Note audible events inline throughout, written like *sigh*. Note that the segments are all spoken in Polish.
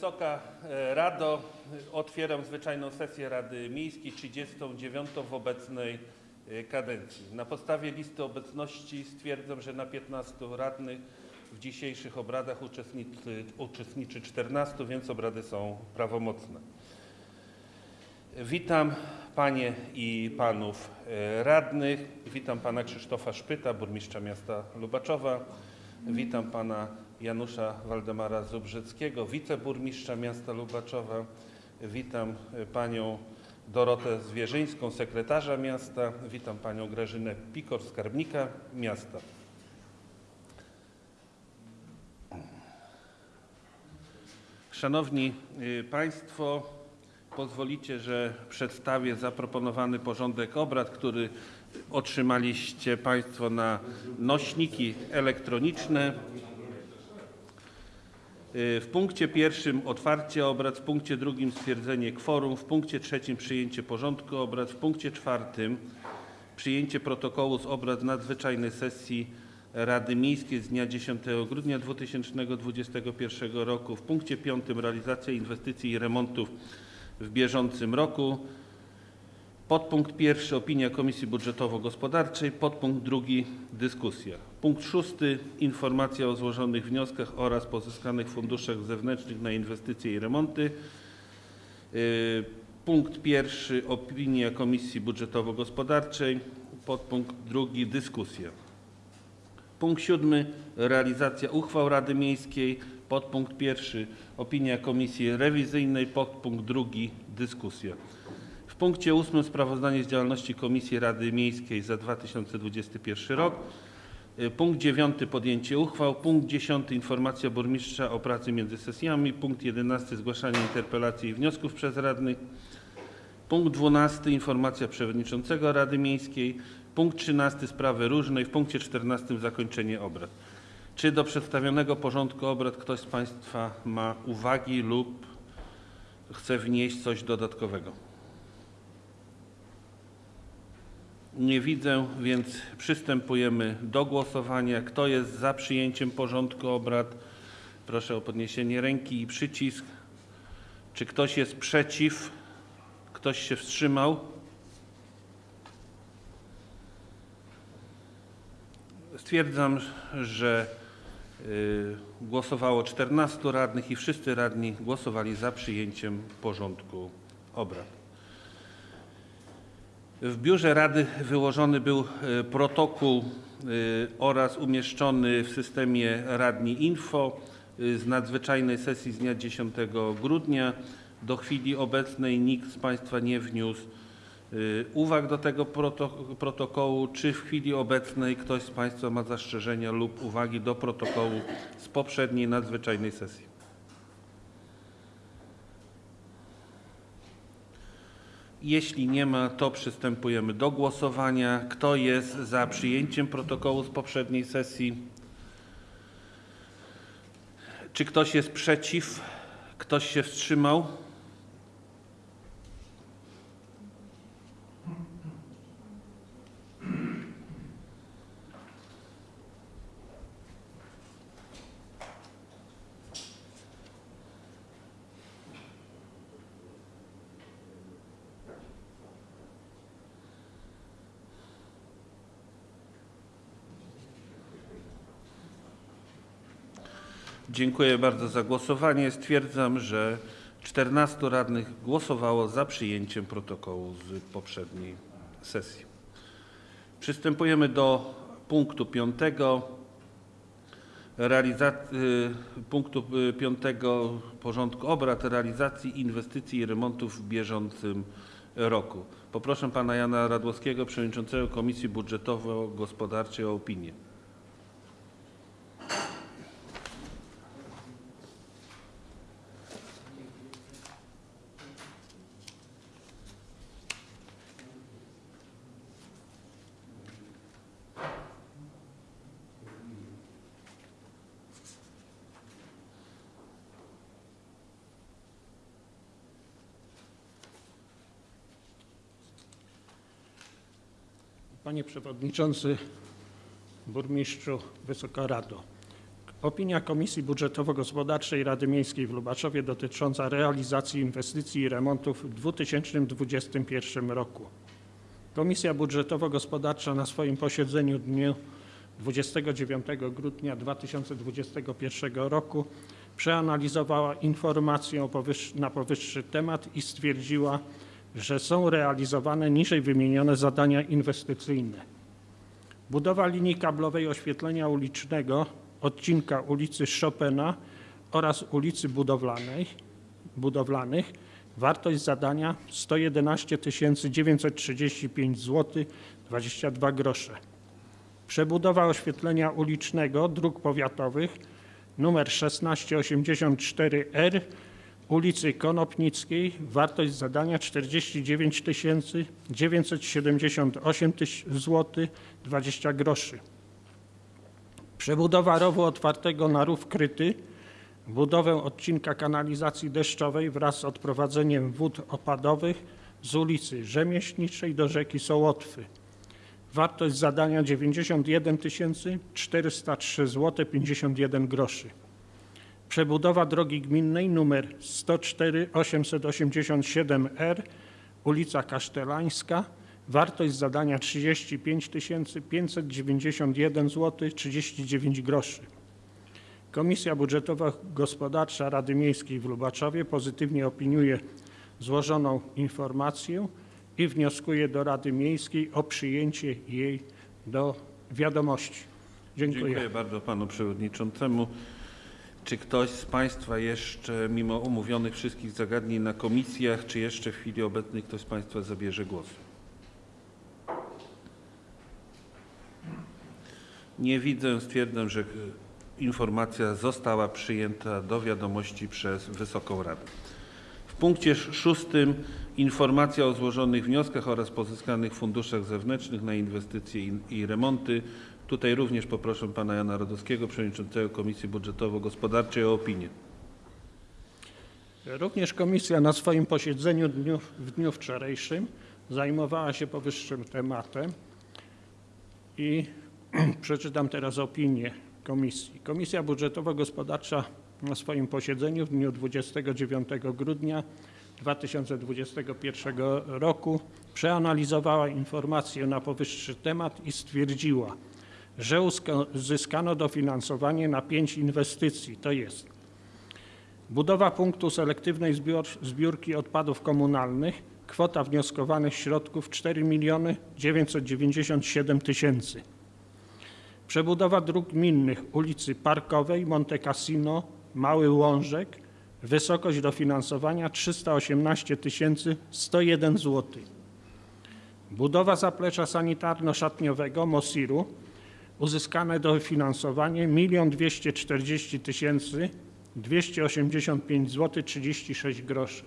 Wysoka e, Rado, otwieram zwyczajną sesję Rady Miejskiej 39 w obecnej e, kadencji. Na podstawie listy obecności stwierdzam, że na 15 radnych w dzisiejszych obradach uczestniczy, uczestniczy 14, więc obrady są prawomocne. Witam Panie i Panów e, radnych. Witam Pana Krzysztofa Szpyta, burmistrza miasta Lubaczowa. Witam Pana Janusza Waldemara Zubrzyckiego, wiceburmistrza miasta Lubaczowa. Witam Panią Dorotę Zwierzyńską, sekretarza miasta. Witam Panią Grażynę Pikor, skarbnika miasta. Szanowni y, Państwo, pozwolicie, że przedstawię zaproponowany porządek obrad, który otrzymaliście Państwo na nośniki elektroniczne. Y, W punkcie pierwszym otwarcie obrad, w punkcie drugim stwierdzenie kworum, w punkcie trzecim przyjęcie porządku obrad, w punkcie czwartym przyjęcie protokołu z obrad nadzwyczajnej sesji Rady Miejskiej z dnia 10 grudnia 2021 roku. W punkcie piątym realizacja inwestycji i remontów w bieżącym roku. Podpunkt pierwszy opinia Komisji Budżetowo-Gospodarczej. Podpunkt drugi dyskusja. Punkt szósty informacja o złożonych wnioskach oraz pozyskanych funduszach zewnętrznych na inwestycje i remonty. Y, Punkt pierwszy opinia Komisji Budżetowo-Gospodarczej. Podpunkt drugi dyskusja. Punkt siódmy realizacja uchwał Rady Miejskiej. Podpunkt pierwszy opinia Komisji Rewizyjnej. Podpunkt drugi dyskusja. W punkcie ósmym sprawozdanie z działalności Komisji Rady Miejskiej za 2021 rok. Y, Punkt dziewiąty podjęcie uchwał. Punkt dziesiąty informacja burmistrza o pracy między sesjami. Punkt jedenasty zgłaszanie interpelacji i wniosków przez radnych. Punkt 12. Informacja przewodniczącego Rady Miejskiej. Punkt 13. Sprawy różne. i W punkcie 14. Zakończenie obrad. Czy do przedstawionego porządku obrad ktoś z Państwa ma uwagi lub chce wnieść coś dodatkowego? Nie widzę, więc przystępujemy do głosowania. Kto jest za przyjęciem porządku obrad? Proszę o podniesienie ręki i przycisk. Czy ktoś jest przeciw? Ktoś się wstrzymał? Stwierdzam, że y, głosowało 14 radnych i wszyscy radni głosowali za przyjęciem porządku obrad. W biurze Rady wyłożony był y, protokół y, oraz umieszczony w systemie Radni Info y, z nadzwyczajnej sesji z dnia 10 grudnia. Do chwili obecnej nikt z Państwa nie wniósł uwag do tego proto- protokołu. Czy w chwili obecnej ktoś z Państwa ma zastrzeżenia lub uwagi do protokołu z poprzedniej nadzwyczajnej sesji? Jeśli nie ma, to przystępujemy do głosowania. Kto jest za przyjęciem protokołu z poprzedniej sesji? Czy ktoś jest przeciw? Ktoś się wstrzymał? Dziękuję bardzo za głosowanie. Stwierdzam, że 14 radnych głosowało za przyjęciem protokołu z poprzedniej sesji. Przystępujemy do punktu piątego. Realiza- y, punktu y, piątego porządku obrad realizacji inwestycji i remontów w bieżącym roku. Poproszę pana Jana Radłowskiego, przewodniczącego Komisji Budżetowo-Gospodarczej o opinię. Panie Przewodniczący, Burmistrzu, Wysoka Rado. Opinia Komisji Budżetowo-Gospodarczej Rady Miejskiej w Lubaczowie dotycząca realizacji inwestycji i remontów w 2021 roku. Komisja Budżetowo-Gospodarcza na swoim posiedzeniu w dniu 29 grudnia 2021 roku przeanalizowała informację na powyższy temat i stwierdziła, że są realizowane niżej wymienione zadania inwestycyjne. Budowa linii kablowej oświetlenia ulicznego odcinka ulicy Chopina oraz ulicy Budowlanej, Budowlanych. Wartość zadania 111 935 zł 22 grosze. Przebudowa oświetlenia ulicznego dróg powiatowych numer 1684R ulicy Konopnickiej. Wartość zadania 49 978 zł 20 groszy. Przebudowa rowu otwartego na rów kryty, budowę odcinka kanalizacji deszczowej wraz z odprowadzeniem wód opadowych z ulicy Rzemieślniczej do rzeki Sołotwy. Wartość zadania 91 403 zł 51 groszy. Przebudowa drogi gminnej nr 104 887R ulica Kasztelańska. Wartość zadania 35 591 zł 39 groszy. Komisja Budżetowo-Gospodarcza Rady Miejskiej w Lubaczowie pozytywnie opiniuje złożoną informację i wnioskuje do Rady Miejskiej o przyjęcie jej do wiadomości. Dziękuję. Dziękuję bardzo panu przewodniczącemu. Czy ktoś z państwa jeszcze, mimo omówionych wszystkich zagadnień na komisjach, czy jeszcze w chwili obecnej ktoś z państwa zabierze głos? Nie widzę. Stwierdzam, że informacja została przyjęta do wiadomości przez Wysoką Radę. W punkcie sz- szóstym informacja o złożonych wnioskach oraz pozyskanych funduszach zewnętrznych na inwestycje i remonty. Tutaj również poproszę pana Jana Radowskiego, przewodniczącego Komisji Budżetowo-Gospodarczej o opinię. Również komisja na swoim posiedzeniu dniu, w dniu wczorajszym zajmowała się powyższym tematem i *clears throat* przeczytam teraz opinię komisji. Komisja Budżetowo-Gospodarcza na swoim posiedzeniu w dniu 29 grudnia 2021 roku przeanalizowała informację na powyższy temat i stwierdziła, że uzyska- uzyskano dofinansowanie na pięć inwestycji, to jest Budowa punktu selektywnej zbior, zbiórki odpadów komunalnych. Kwota wnioskowanych środków 4 miliony 997 tysięcy. Przebudowa dróg gminnych ulicy Parkowej, Monte Cassino, Mały Łążek. Wysokość dofinansowania 318 101 zł. Budowa zaplecza sanitarno-szatniowego Mosiru. Uzyskane dofinansowanie 1 240 tysięcy 285 zł 36 groszy.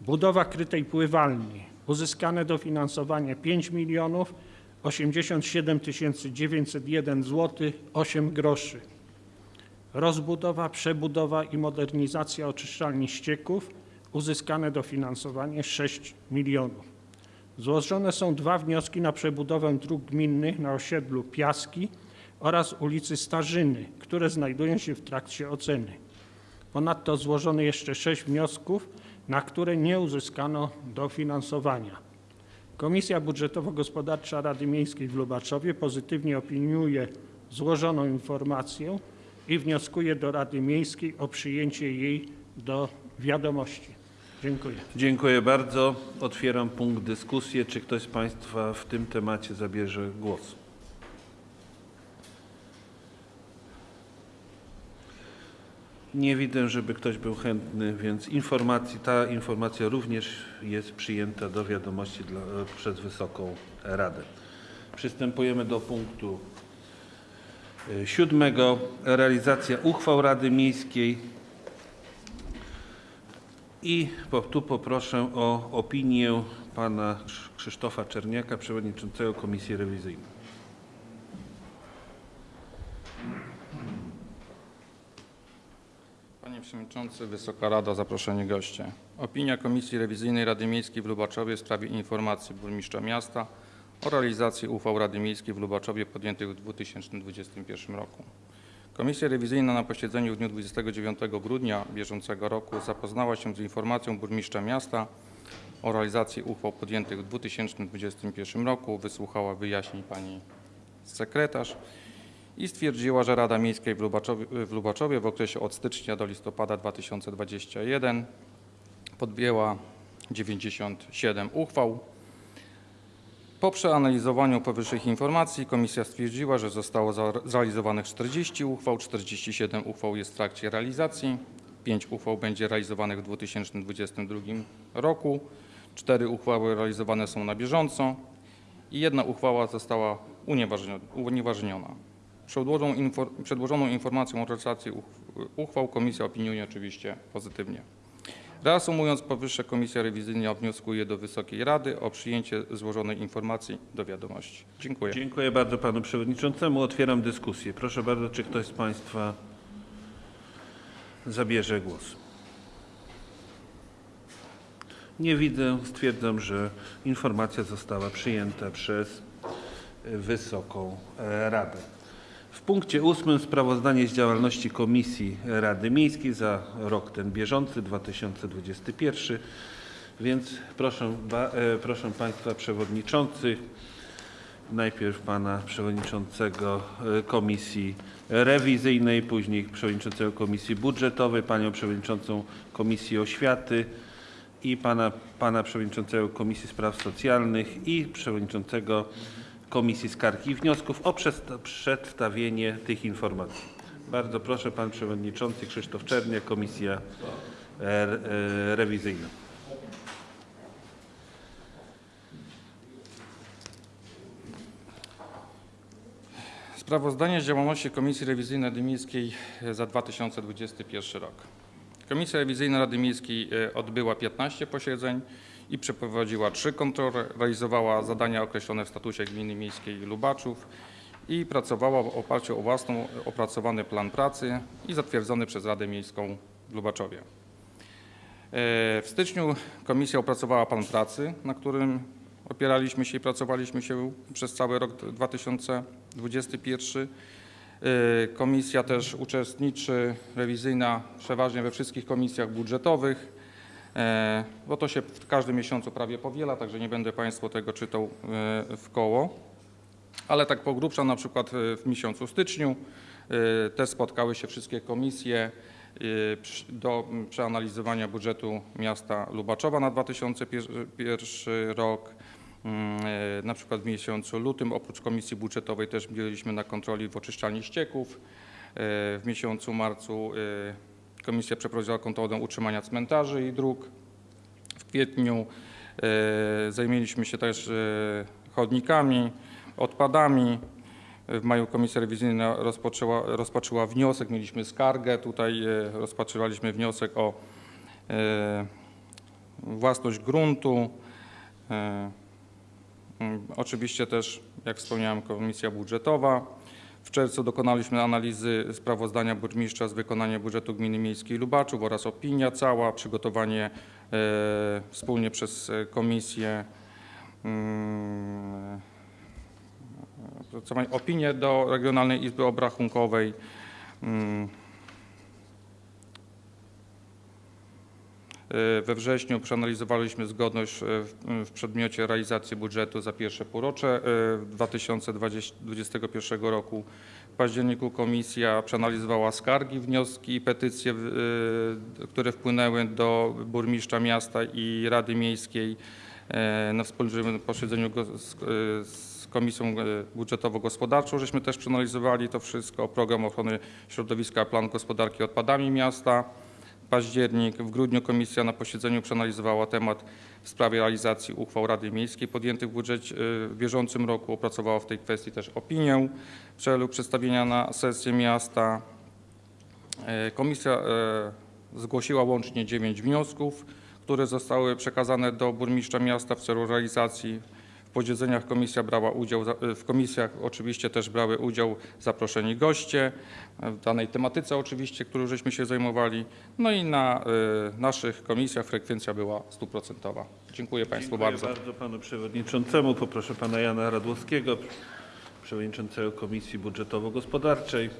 Budowa krytej pływalni. Uzyskane dofinansowanie 5 milionów 87 901 zł 8 groszy. Rozbudowa, przebudowa i modernizacja oczyszczalni ścieków. Uzyskane dofinansowanie 6 milionów. Złożone są dwa wnioski na przebudowę dróg gminnych na osiedlu Piaski oraz ulicy Starzyny, które znajdują się w trakcie oceny. Ponadto złożono jeszcze sześć wniosków, na które nie uzyskano dofinansowania. Komisja Budżetowo-Gospodarcza Rady Miejskiej w Lubaczowie pozytywnie opiniuje złożoną informację i wnioskuje do Rady Miejskiej o przyjęcie jej do wiadomości. Dziękuję. Dziękuję bardzo. Otwieram punkt dyskusji. Czy ktoś z państwa w tym temacie zabierze głos? Nie widzę, żeby ktoś był chętny, więc informacji, ta informacja również jest przyjęta do wiadomości dla, przez Wysoką Radę. Przystępujemy do punktu y, siódmego. Realizacja uchwał Rady Miejskiej. I po, tu poproszę o opinię pana Krz- Krzysztofa Czerniaka, przewodniczącego Komisji Rewizyjnej. Panie Przewodniczący, Wysoka Rado, zaproszeni goście. Opinia Komisji Rewizyjnej Rady Miejskiej w Lubaczowie w sprawie informacji burmistrza miasta o realizacji uchwał Rady Miejskiej w Lubaczowie podjętych w 2021 roku. Komisja rewizyjna na posiedzeniu w dniu 29 grudnia bieżącego roku zapoznała się z informacją burmistrza miasta o realizacji uchwał podjętych w 2021 roku, wysłuchała wyjaśnień pani sekretarz i stwierdziła, że Rada Miejska w Lubaczowie, w Lubaczowie w okresie od stycznia do listopada 2021 podjęła 97 uchwał. Po przeanalizowaniu powyższych informacji komisja stwierdziła, że zostało zrealizowanych 40 uchwał, 47 uchwał jest w trakcie realizacji, 5 uchwał będzie realizowanych w 2022 roku, 4 uchwały realizowane są na bieżąco i jedna uchwała została unieważnio- unieważniona. Przedłożoną, infor- przedłożoną informacją o realizacji uch- uchwał komisja opiniuje oczywiście pozytywnie. Reasumując powyższe, Komisja Rewizyjna wnioskuje do Wysokiej Rady o przyjęcie złożonej informacji do wiadomości. Dziękuję. Dziękuję bardzo panu przewodniczącemu. Otwieram dyskusję. Proszę bardzo, czy ktoś z państwa zabierze głos? Nie widzę. Stwierdzam, że informacja została przyjęta przez Wysoką Radę. W punkcie ósmym sprawozdanie z działalności Komisji Rady Miejskiej za rok ten bieżący 2021. Więc proszę, ba- e, proszę Państwa przewodniczących, najpierw pana przewodniczącego e, Komisji Rewizyjnej, później przewodniczącego Komisji Budżetowej, panią przewodniczącą Komisji Oświaty i pana, pana przewodniczącego Komisji Spraw Socjalnych i przewodniczącego Komisji Skarg i Wniosków o przedstawienie tych informacji. Bardzo proszę, pan przewodniczący Krzysztof Czerniak, Komisja e, e, Rewizyjna. Sprawozdanie z działalności Komisji Rewizyjnej Rady Miejskiej za 2021 rok. Komisja Rewizyjna Rady Miejskiej e, odbyła 15 posiedzeń i przeprowadziła 3 kontrole, realizowała zadania określone w statucie Gminy Miejskiej Lubaczów i pracowała w oparciu o własną opracowany plan pracy i zatwierdzony przez Radę Miejską w Lubaczowie. E, W styczniu komisja opracowała plan pracy, na którym opieraliśmy się i pracowaliśmy się przez cały rok 2021. E, Komisja też uczestniczy rewizyjna przeważnie we wszystkich komisjach budżetowych, bo to się w każdym miesiącu prawie powiela, także nie będę Państwu tego czytał e, w koło. Ale tak po grubsza, na przykład e, w miesiącu styczniu e, też spotkały się wszystkie komisje e, do przeanalizowania budżetu miasta Lubaczowa na 2001 rok. Mm, e, Na przykład w miesiącu lutym oprócz komisji budżetowej też byliśmy na kontroli w oczyszczalni ścieków. E, W miesiącu marcu e, komisja przeprowadziła kontrolę utrzymania cmentarzy i dróg. W kwietniu e, zajęliśmy się też e, chodnikami, odpadami. W maju komisja rewizyjna rozpoczęła, wniosek, mieliśmy skargę, tutaj e, rozpatrywaliśmy wniosek o własność gruntu. Oczywiście też, jak wspomniałem, komisja budżetowa. W czerwcu dokonaliśmy analizy sprawozdania burmistrza z wykonania budżetu Gminy Miejskiej Lubaczów oraz opinia cała, przygotowanie e, wspólnie przez e, komisję mm, opracowanie opinię do Regionalnej Izby Obrachunkowej. E, We wrześniu przeanalizowaliśmy zgodność e, w, przedmiocie realizacji budżetu za pierwsze półrocze e, 2021 roku. W październiku komisja przeanalizowała skargi, wnioski i petycje, e, które wpłynęły do burmistrza miasta i Rady Miejskiej e, na wspólnym posiedzeniu z, e, Komisją e, Budżetowo-Gospodarczą. Żeśmy też przeanalizowali to wszystko, program ochrony środowiska, plan gospodarki odpadami miasta październik. W grudniu komisja na posiedzeniu przeanalizowała temat w sprawie realizacji uchwał Rady Miejskiej podjętych w budżecie y, w bieżącym roku. Opracowała w tej kwestii też opinię w celu przedstawienia na sesję miasta. E, Komisja e, zgłosiła łącznie 9 wniosków, które zostały przekazane do burmistrza miasta w celu realizacji. W posiedzeniach komisja brała udział, za- w komisjach oczywiście też brały udział zaproszeni goście, e, w danej tematyce oczywiście, którą żeśmy się zajmowali. No i na e, naszych komisjach frekwencja była stuprocentowa. Dziękuję Państwu Dziękuję bardzo. bardzo panu przewodniczącemu. Poproszę pana Jana Radłowskiego, przewodniczącego Komisji Budżetowo-Gospodarczej.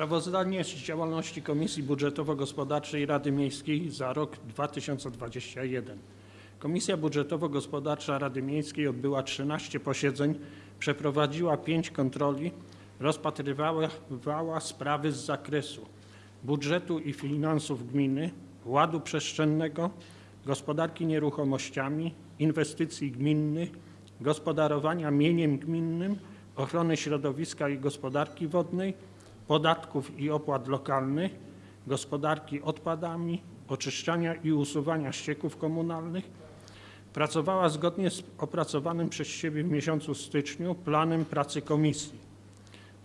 Sprawozdanie z działalności Komisji Budżetowo-Gospodarczej Rady Miejskiej za rok 2021. Komisja Budżetowo-Gospodarcza Rady Miejskiej odbyła 13 posiedzeń, przeprowadziła 5 kontroli, rozpatrywała sprawy z zakresu budżetu i finansów gminy, ładu przestrzennego, gospodarki nieruchomościami, inwestycji gminnych, gospodarowania mieniem gminnym, ochrony środowiska i gospodarki wodnej, podatków i opłat lokalnych, gospodarki odpadami, oczyszczania i usuwania ścieków komunalnych, pracowała zgodnie z opracowanym przez siebie w miesiącu styczniu planem pracy komisji.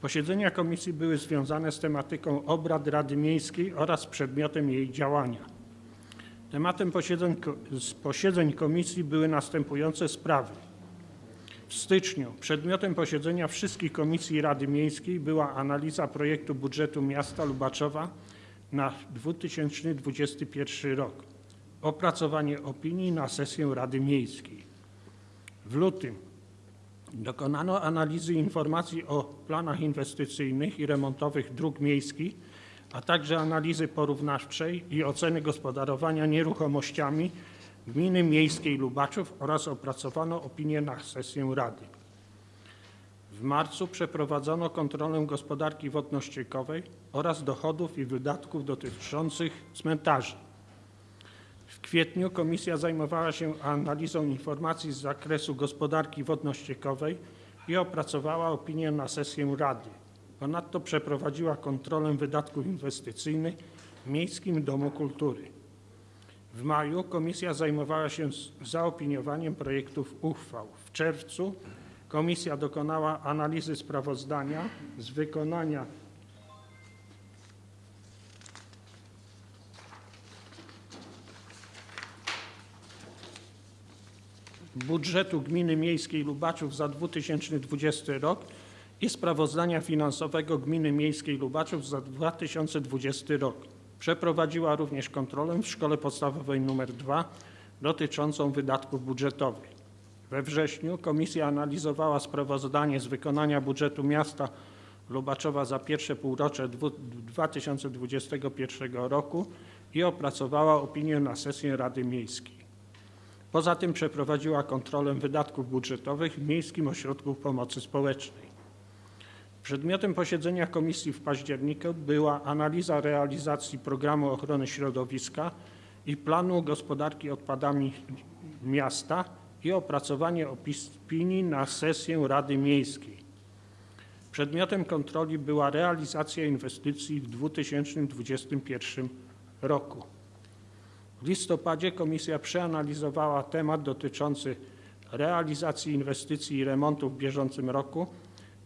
Posiedzenia komisji były związane z tematyką obrad Rady Miejskiej oraz przedmiotem jej działania. Tematem posiedzeń, posiedzeń komisji były następujące sprawy. W styczniu przedmiotem posiedzenia wszystkich komisji Rady Miejskiej była analiza projektu budżetu miasta Lubaczowa na 2021 rok. Opracowanie opinii na sesję Rady Miejskiej. W lutym dokonano analizy informacji o planach inwestycyjnych i remontowych dróg miejskich, a także analizy porównawczej i oceny gospodarowania nieruchomościami Gminy Miejskiej Lubaczów oraz opracowano opinię na sesję Rady. W marcu przeprowadzono kontrolę gospodarki wodno-ściekowej oraz dochodów i wydatków dotyczących cmentarzy. W kwietniu komisja zajmowała się analizą informacji z zakresu gospodarki wodno-ściekowej i opracowała opinię na sesję Rady. Ponadto przeprowadziła kontrolę wydatków inwestycyjnych w Miejskim Domu Kultury. W maju komisja zajmowała się zaopiniowaniem projektów uchwał. W czerwcu komisja dokonała analizy sprawozdania z wykonania budżetu Gminy Miejskiej Lubaczów za 2020 rok i sprawozdania finansowego Gminy Miejskiej Lubaczów za 2020 rok. Przeprowadziła również kontrolę w Szkole Podstawowej nr 2 dotyczącą wydatków budżetowych. We wrześniu komisja analizowała sprawozdanie z wykonania budżetu miasta Lubaczowa za pierwsze półrocze dwu- 2021 roku i opracowała opinię na sesję Rady Miejskiej. Poza tym przeprowadziła kontrolę wydatków budżetowych w Miejskim Ośrodku Pomocy Społecznej. Przedmiotem posiedzenia komisji w październiku była analiza realizacji programu ochrony środowiska i planu gospodarki odpadami miasta i opracowanie opinii na sesję Rady Miejskiej. Przedmiotem kontroli była realizacja inwestycji w 2021 roku. W listopadzie komisja przeanalizowała temat dotyczący realizacji inwestycji i remontów w bieżącym roku,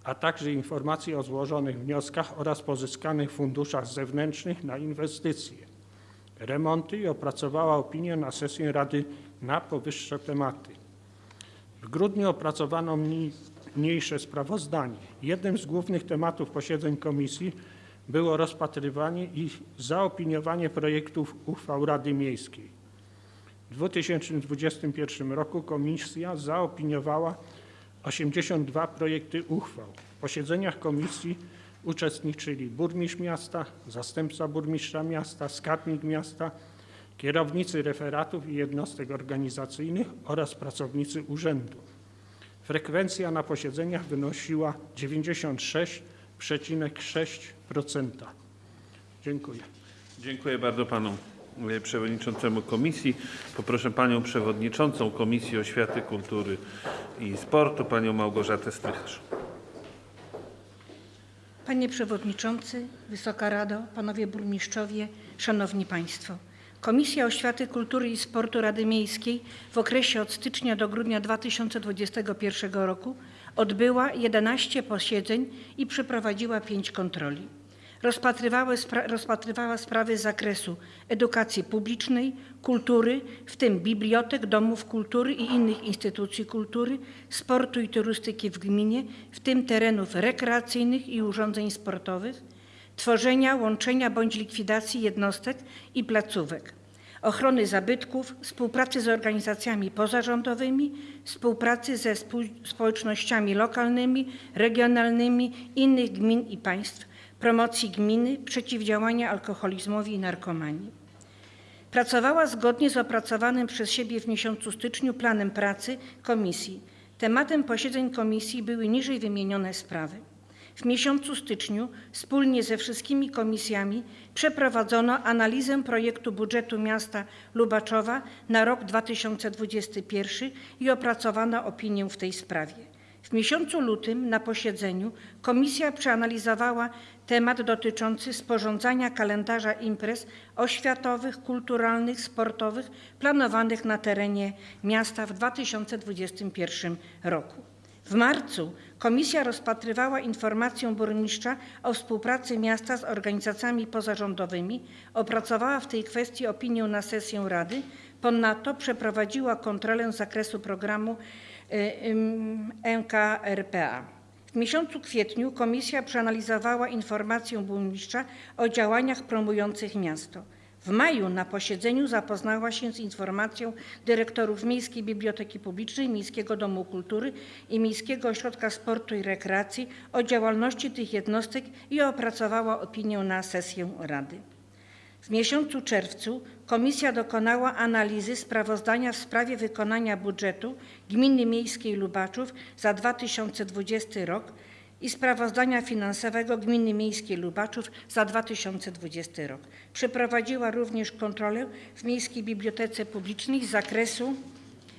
a także informacji o złożonych wnioskach oraz pozyskanych funduszach zewnętrznych na inwestycje, remonty i opracowała opinię na sesję Rady na powyższe tematy. W grudniu opracowano mniej- mniejsze sprawozdanie. Jednym z głównych tematów posiedzeń komisji było rozpatrywanie i zaopiniowanie projektów uchwał Rady Miejskiej. W 2021 roku komisja zaopiniowała 82 projekty uchwał. W posiedzeniach komisji uczestniczyli burmistrz miasta, zastępca burmistrza miasta, skarbnik miasta, kierownicy referatów i jednostek organizacyjnych oraz pracownicy urzędu. Frekwencja na posiedzeniach wynosiła 96,6%. Dziękuję. Dziękuję bardzo panu przewodniczącemu komisji. Poproszę panią przewodniczącą Komisji Oświaty, Kultury i Sportu, panią Małgorzatę Strycharz. Panie Przewodniczący, Wysoka Rado, Panowie Burmistrzowie, Szanowni Państwo. Komisja Oświaty, Kultury i Sportu Rady Miejskiej w okresie od stycznia do grudnia 2021 roku odbyła 11 posiedzeń i przeprowadziła 5 kontroli. Spra- rozpatrywała sprawy z zakresu edukacji publicznej, kultury, w tym bibliotek, domów kultury i innych instytucji kultury, sportu i turystyki w gminie, w tym terenów rekreacyjnych i urządzeń sportowych, tworzenia, łączenia bądź likwidacji jednostek i placówek, ochrony zabytków, współpracy z organizacjami pozarządowymi, współpracy ze społecznościami lokalnymi, regionalnymi innych gmin i państw, promocji gminy, przeciwdziałania alkoholizmowi i narkomanii. Pracowała zgodnie z opracowanym przez siebie w miesiącu styczniu planem pracy komisji. Tematem posiedzeń komisji były niżej wymienione sprawy. W miesiącu styczniu wspólnie ze wszystkimi komisjami przeprowadzono analizę projektu budżetu miasta Lubaczowa na rok 2021 i opracowano opinię w tej sprawie. W miesiącu lutym na posiedzeniu komisja przeanalizowała temat dotyczący sporządzania kalendarza imprez oświatowych, kulturalnych, sportowych planowanych na terenie miasta w 2021 roku. W marcu komisja rozpatrywała informację burmistrza o współpracy miasta z organizacjami pozarządowymi, opracowała w tej kwestii opinię na sesję Rady, ponadto przeprowadziła kontrolę z zakresu programu NKRPA. W miesiącu kwietniu komisja przeanalizowała informację burmistrza o działaniach promujących miasto. W maju na posiedzeniu zapoznała się z informacją dyrektorów Miejskiej Biblioteki Publicznej, Miejskiego Domu Kultury i Miejskiego Ośrodka Sportu i Rekreacji o działalności tych jednostek i opracowała opinię na sesję Rady. W miesiącu czerwcu komisja dokonała analizy sprawozdania w sprawie wykonania budżetu Gminy Miejskiej Lubaczów za 2020 rok i sprawozdania finansowego Gminy Miejskiej Lubaczów za 2020 rok. Przeprowadziła również kontrolę w Miejskiej Bibliotece Publicznej z zakresu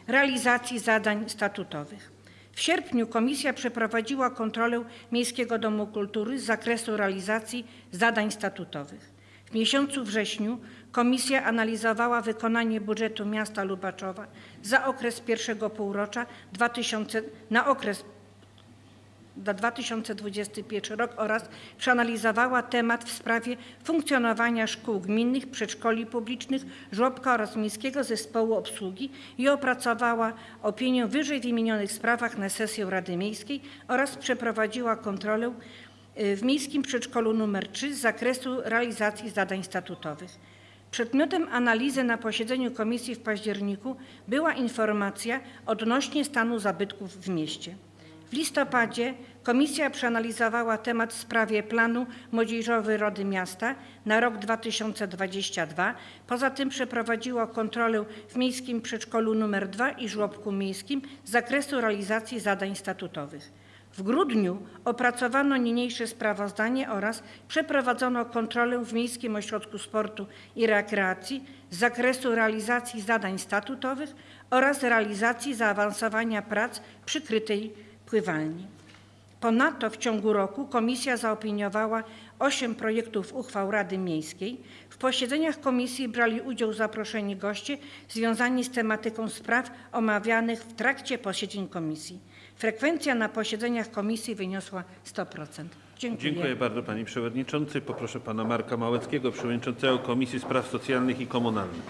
realizacji zadań statutowych. W sierpniu komisja przeprowadziła kontrolę Miejskiego Domu Kultury z zakresu realizacji zadań statutowych. W miesiącu wrześniu komisja analizowała wykonanie budżetu miasta Lubaczowa za okres pierwszego półrocza 2000, na okres na 2021 rok oraz przeanalizowała temat w sprawie funkcjonowania szkół gminnych, przedszkoli publicznych, żłobka oraz Miejskiego Zespołu Obsługi i opracowała opinię w wyżej wymienionych sprawach na sesję Rady Miejskiej oraz przeprowadziła kontrolę w Miejskim Przedszkolu nr 3 z zakresu realizacji zadań statutowych. Przedmiotem analizy na posiedzeniu komisji w październiku była informacja odnośnie stanu zabytków w mieście. W listopadzie komisja przeanalizowała temat w sprawie planu młodzieżowy Rady Miasta na rok 2022. Poza tym przeprowadziła kontrolę w Miejskim Przedszkolu nr 2 i żłobku miejskim z zakresu realizacji zadań statutowych. W grudniu opracowano niniejsze sprawozdanie oraz przeprowadzono kontrolę w Miejskim Ośrodku Sportu i Rekreacji z zakresu realizacji zadań statutowych oraz realizacji zaawansowania prac przykrytej pływalni. Ponadto w ciągu roku komisja zaopiniowała osiem projektów uchwał Rady Miejskiej. W posiedzeniach komisji brali udział zaproszeni goście związani z tematyką spraw omawianych w trakcie posiedzeń komisji. Frekwencja na posiedzeniach komisji wyniosła 100%. Dziękuję. Dziękuję bardzo Panie Przewodniczący. Poproszę Pana Marka Małeckiego, Przewodniczącego Komisji Spraw Socjalnych i Komunalnych.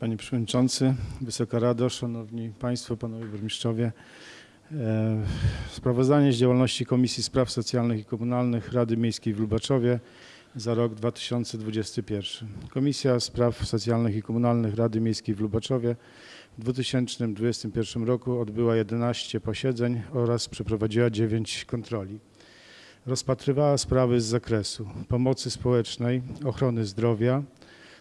Panie Przewodniczący, Wysoka Rado, Szanowni Państwo, Panowie Burmistrzowie. E, Sprawozdanie z działalności Komisji Spraw Socjalnych i Komunalnych Rady Miejskiej w Lubaczowie za rok 2021. Komisja Spraw Socjalnych i Komunalnych Rady Miejskiej w Lubaczowie w 2021 roku odbyła 11 posiedzeń oraz przeprowadziła 9 kontroli. Rozpatrywała sprawy z zakresu pomocy społecznej, ochrony zdrowia,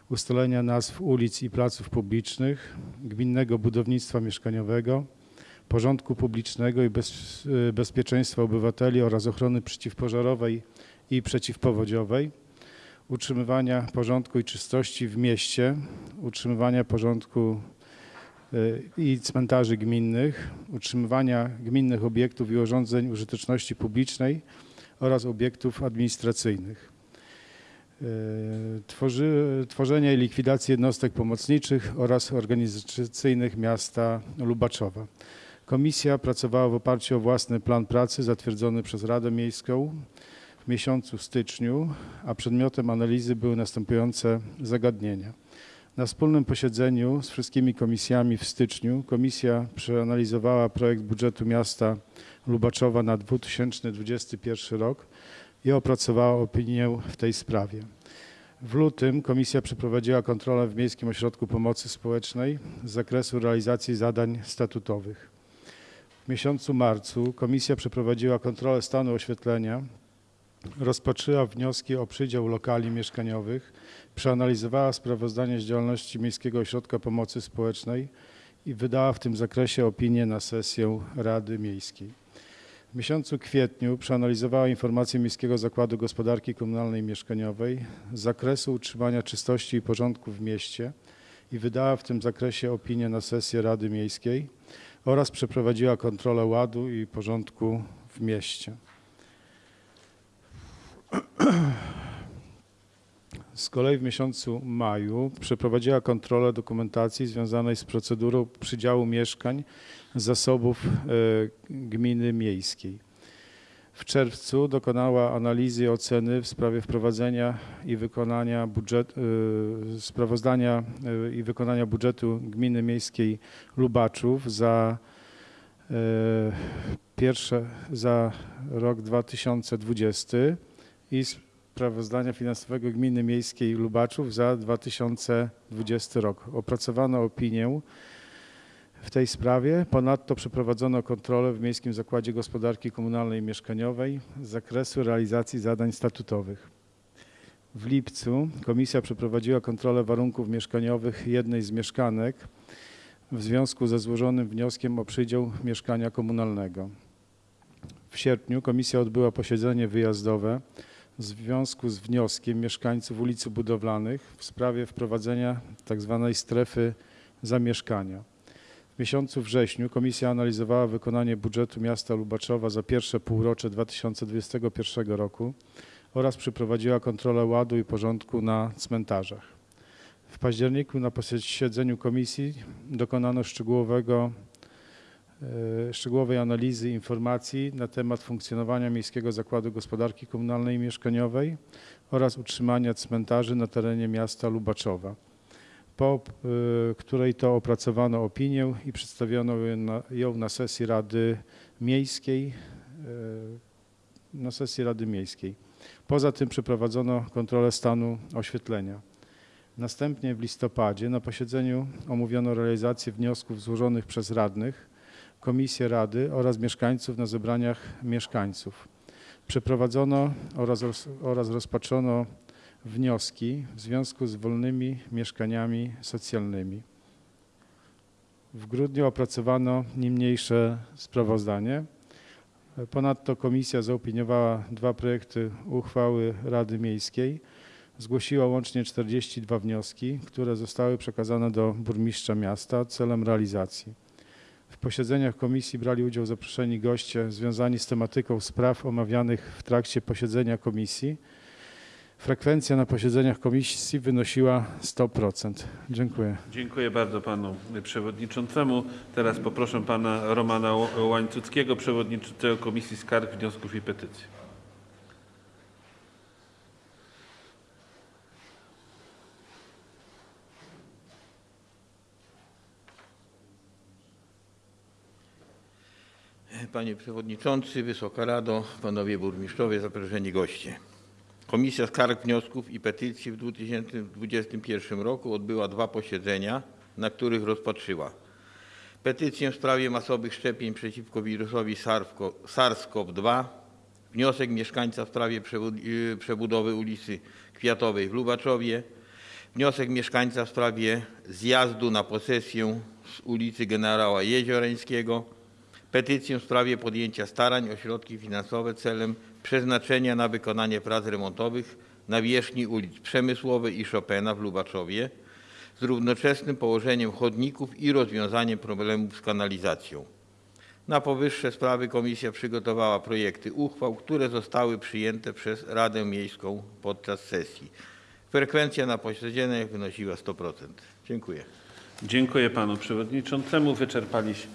ustalenia nazw ulic i placów publicznych, gminnego budownictwa mieszkaniowego, porządku publicznego i bez, y, bezpieczeństwa obywateli oraz ochrony przeciwpożarowej i przeciwpowodziowej, utrzymywania porządku i czystości w mieście, utrzymywania porządku y, i cmentarzy gminnych, utrzymywania gminnych obiektów i urządzeń użyteczności publicznej oraz obiektów administracyjnych. E, Tworzy, tworzenie i likwidację jednostek pomocniczych oraz organizacyjnych miasta Lubaczowa. Komisja pracowała w oparciu o własny plan pracy zatwierdzony przez Radę Miejską w miesiącu styczniu, a przedmiotem analizy były następujące zagadnienia. Na wspólnym posiedzeniu z wszystkimi komisjami w styczniu komisja przeanalizowała projekt budżetu miasta Lubaczowa na 2021 rok i opracowała opinię w tej sprawie. W lutym komisja przeprowadziła kontrolę w Miejskim Ośrodku Pomocy Społecznej z zakresu realizacji zadań statutowych. Miesiącu marcu komisja przeprowadziła kontrolę stanu oświetlenia, rozpatrzyła wnioski o przydział lokali mieszkaniowych, przeanalizowała sprawozdanie z działalności Miejskiego Ośrodka Pomocy Społecznej i wydała w tym zakresie opinię na sesję Rady Miejskiej. W miesiącu kwietniu przeanalizowała informacje Miejskiego Zakładu Gospodarki Komunalnej i Mieszkaniowej z zakresu utrzymania czystości i porządku w mieście i wydała w tym zakresie opinię na sesję Rady Miejskiej oraz przeprowadziła kontrolę ładu i porządku w mieście. Z kolei w miesiącu maju przeprowadziła kontrolę dokumentacji związanej z procedurą przydziału mieszkań zasobów e, gminy miejskiej. W czerwcu dokonała analizy i oceny w sprawie wprowadzenia i wykonania budżet, e, sprawozdania e, i wykonania budżetu gminy miejskiej Lubaczów za e, pierwsze za rok 2020 i sprawozdania finansowego gminy miejskiej Lubaczów za 2020 rok. Opracowano opinię w tej sprawie. Ponadto przeprowadzono kontrolę w Miejskim Zakładzie Gospodarki Komunalnej i Mieszkaniowej z zakresu realizacji zadań statutowych. W lipcu komisja przeprowadziła kontrolę warunków mieszkaniowych jednej z mieszkanek w związku ze złożonym wnioskiem o przydział mieszkania komunalnego. W sierpniu komisja odbyła posiedzenie wyjazdowe w związku z wnioskiem mieszkańców ulicy Budowlanych w sprawie wprowadzenia tzw. strefy zamieszkania. W miesiącu wrześniu komisja analizowała wykonanie budżetu miasta Lubaczowa za pierwsze półrocze 2021 roku oraz przeprowadziła kontrolę ładu i porządku na cmentarzach. W październiku na posiedzeniu komisji dokonano szczegółowego e, szczegółowej analizy informacji na temat funkcjonowania Miejskiego Zakładu Gospodarki Komunalnej i Mieszkaniowej oraz utrzymania cmentarzy na terenie miasta Lubaczowa, po y, której to opracowano opinię i przedstawiono ją na, sesji Rady Miejskiej. y, Na sesji Rady Miejskiej. Poza tym przeprowadzono kontrolę stanu oświetlenia. Następnie w listopadzie na posiedzeniu omówiono realizację wniosków złożonych przez radnych, komisję rady oraz mieszkańców na zebraniach mieszkańców. Przeprowadzono oraz, oraz rozpatrzono wnioski w związku z wolnymi mieszkaniami socjalnymi. W grudniu opracowano niniejsze sprawozdanie. Ponadto komisja zaopiniowała dwa projekty uchwały Rady Miejskiej. Zgłosiła łącznie 42 wnioski, które zostały przekazane do burmistrza miasta celem realizacji. W posiedzeniach komisji brali udział zaproszeni goście związani z tematyką spraw omawianych w trakcie posiedzenia komisji. Frekwencja na posiedzeniach komisji wynosiła 100%. Dziękuję. Dziękuję bardzo panu przewodniczącemu. Teraz poproszę pana Romana Łańcuckiego, przewodniczącego Komisji Skarg, Wniosków i Petycji. Panie Przewodniczący, Wysoka Rado, Panowie Burmistrzowie, zaproszeni goście. Komisja Skarg, Wniosków i Petycji w 2021 roku odbyła dwa posiedzenia, na których rozpatrzyła petycję w sprawie masowych szczepień przeciwko wirusowi SARS-CoV- SARS-CoV-2, wniosek mieszkańca w sprawie y, przebudowy ulicy Kwiatowej w Lubaczowie, wniosek mieszkańca w sprawie zjazdu na posesję z ulicy Generała Jeziorańskiego, petycję w sprawie podjęcia starań o środki finansowe celem przeznaczenia na wykonanie prac remontowych na wierzchni ulic Przemysłowej i Chopina w Lubaczowie z równoczesnym położeniem chodników i rozwiązaniem problemów z kanalizacją. Na powyższe sprawy komisja przygotowała projekty uchwał, które zostały przyjęte przez Radę Miejską podczas sesji. Frekwencja na posiedzeniach wynosiła 100%. Dziękuję. Dziękuję panu przewodniczącemu. Wyczerpaliśmy,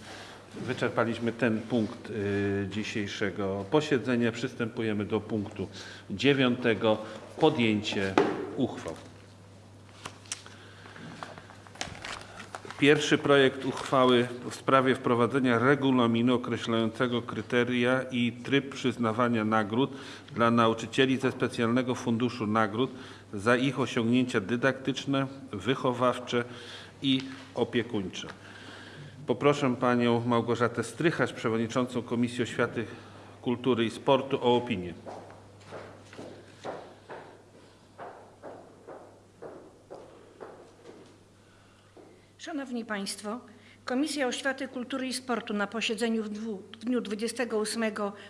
wyczerpaliśmy ten punkt y, dzisiejszego posiedzenia. Przystępujemy do punktu dziewiątego. Podjęcie uchwał. Pierwszy projekt uchwały w sprawie wprowadzenia regulaminu określającego kryteria i tryb przyznawania nagród dla nauczycieli ze specjalnego funduszu nagród za ich osiągnięcia dydaktyczne, wychowawcze i opiekuńcze. Poproszę panią Małgorzatę Strycharz, przewodniczącą Komisji Oświaty, Kultury i Sportu o opinię. Szanowni Państwo, Komisja Oświaty, Kultury i Sportu na posiedzeniu w dniu 28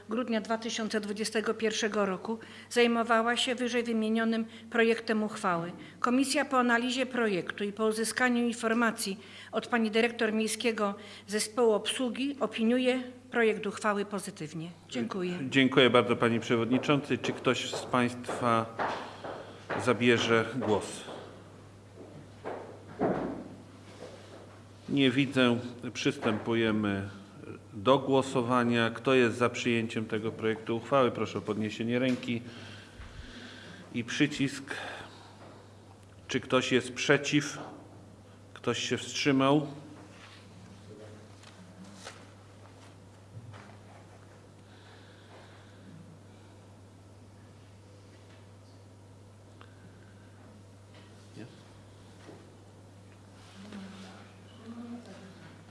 grudnia 2021 roku zajmowała się wyżej wymienionym projektem uchwały. Komisja po analizie projektu i po uzyskaniu informacji od pani dyrektor Miejskiego Zespołu Obsługi opiniuje projekt uchwały pozytywnie. Dziękuję. Dziękuję bardzo pani przewodniczącej. Czy ktoś z państwa zabierze głos? Nie widzę. Przystępujemy do głosowania. Kto jest za przyjęciem tego projektu uchwały? Proszę o podniesienie ręki i przycisk. Czy ktoś jest przeciw? Ktoś się wstrzymał?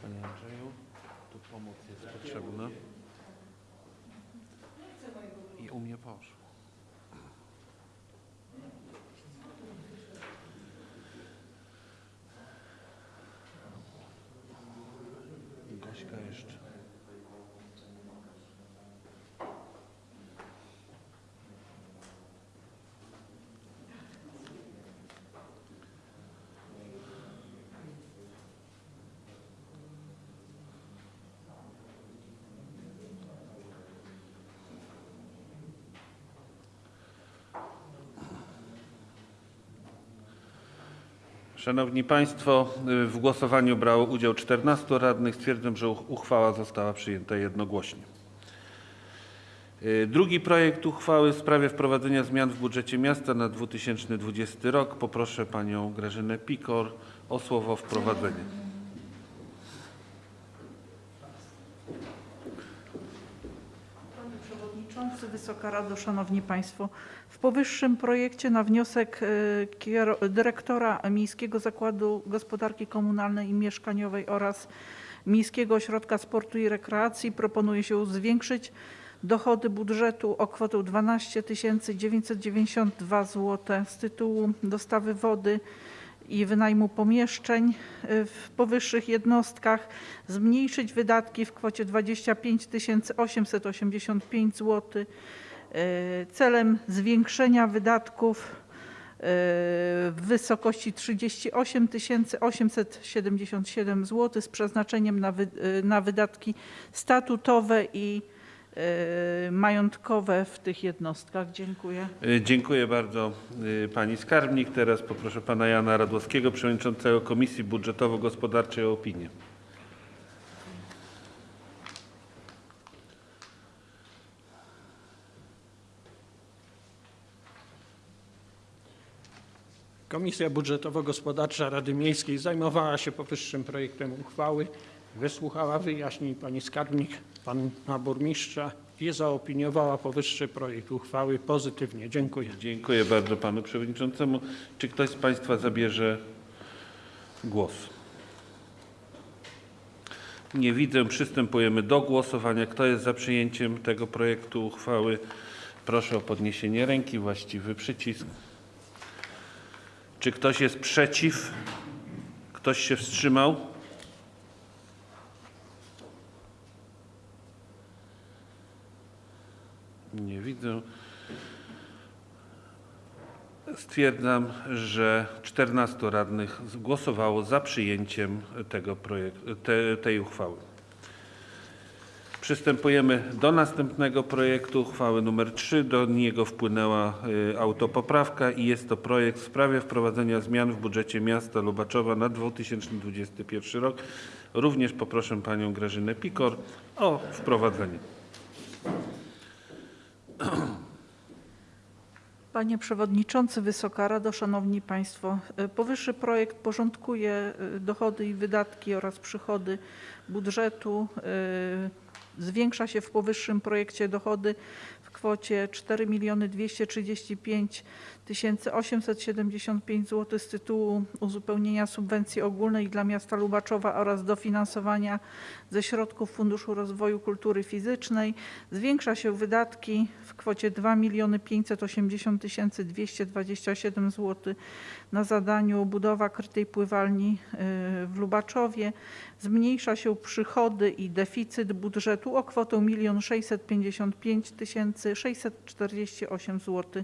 Panie Andrzeju, tu pomoc jest potrzebna. I u mnie poszło. Gośka jeszcze. Szanowni Państwo, y, w głosowaniu brało udział 14 radnych. Stwierdzam, że uch- uchwała została przyjęta jednogłośnie. Y, Drugi projekt uchwały w sprawie wprowadzenia zmian w budżecie miasta na 2020 rok. Poproszę panią Grażynę Pikor o słowo wprowadzenie. Panie Przewodniczący, Wysoka Rado, Szanowni Państwo. W powyższym projekcie na wniosek kiero- dyrektora Miejskiego Zakładu Gospodarki Komunalnej i Mieszkaniowej oraz Miejskiego Ośrodka Sportu i Rekreacji proponuje się zwiększyć dochody budżetu o kwotę 12 992 zł z tytułu dostawy wody i wynajmu pomieszczeń y, w powyższych jednostkach, zmniejszyć wydatki w kwocie 25 885 zł celem zwiększenia wydatków y, w wysokości 38 877 zł z przeznaczeniem na, wy, y, na wydatki statutowe i majątkowe w tych jednostkach. Dziękuję. Y, Dziękuję bardzo y, pani skarbnik. Teraz poproszę pana Jana Radłowskiego, przewodniczącego Komisji Budżetowo-Gospodarczej o opinię. Komisja Budżetowo-Gospodarcza Rady Miejskiej zajmowała się powyższym projektem uchwały, wysłuchała wyjaśnień pani skarbnik, pana burmistrza i zaopiniowała powyższy projekt uchwały pozytywnie. Dziękuję. Dziękuję bardzo panu przewodniczącemu. Czy ktoś z państwa zabierze głos? Nie widzę. Przystępujemy do głosowania. Kto jest za przyjęciem tego projektu uchwały? Proszę o podniesienie ręki, właściwy przycisk. Czy ktoś jest przeciw? Ktoś się wstrzymał? Nie widzę. Stwierdzam, że 14 radnych głosowało za przyjęciem tego projektu, te, tej uchwały. Przystępujemy do następnego projektu uchwały numer 3. Do niego wpłynęła y, autopoprawka i jest to projekt w sprawie wprowadzenia zmian w budżecie miasta Lubaczowa na 2021 rok. Również poproszę panią Grażynę Pikor o wprowadzenie. *clears throat* Panie Przewodniczący, Wysoka Rado, Szanowni Państwo. e, Powyższy projekt porządkuje e, dochody i wydatki oraz przychody budżetu. E, Zwiększa się w powyższym projekcie dochody w kwocie 4 235 875 zł z tytułu uzupełnienia subwencji ogólnej dla miasta Lubaczowa oraz dofinansowania ze środków Funduszu Rozwoju Kultury Fizycznej. Zwiększa się wydatki w kwocie 2 580 227 zł na zadaniu budowa krytej pływalni y, w Lubaczowie. Zmniejsza się przychody i deficyt budżetu o kwotę 1 655 648 zł.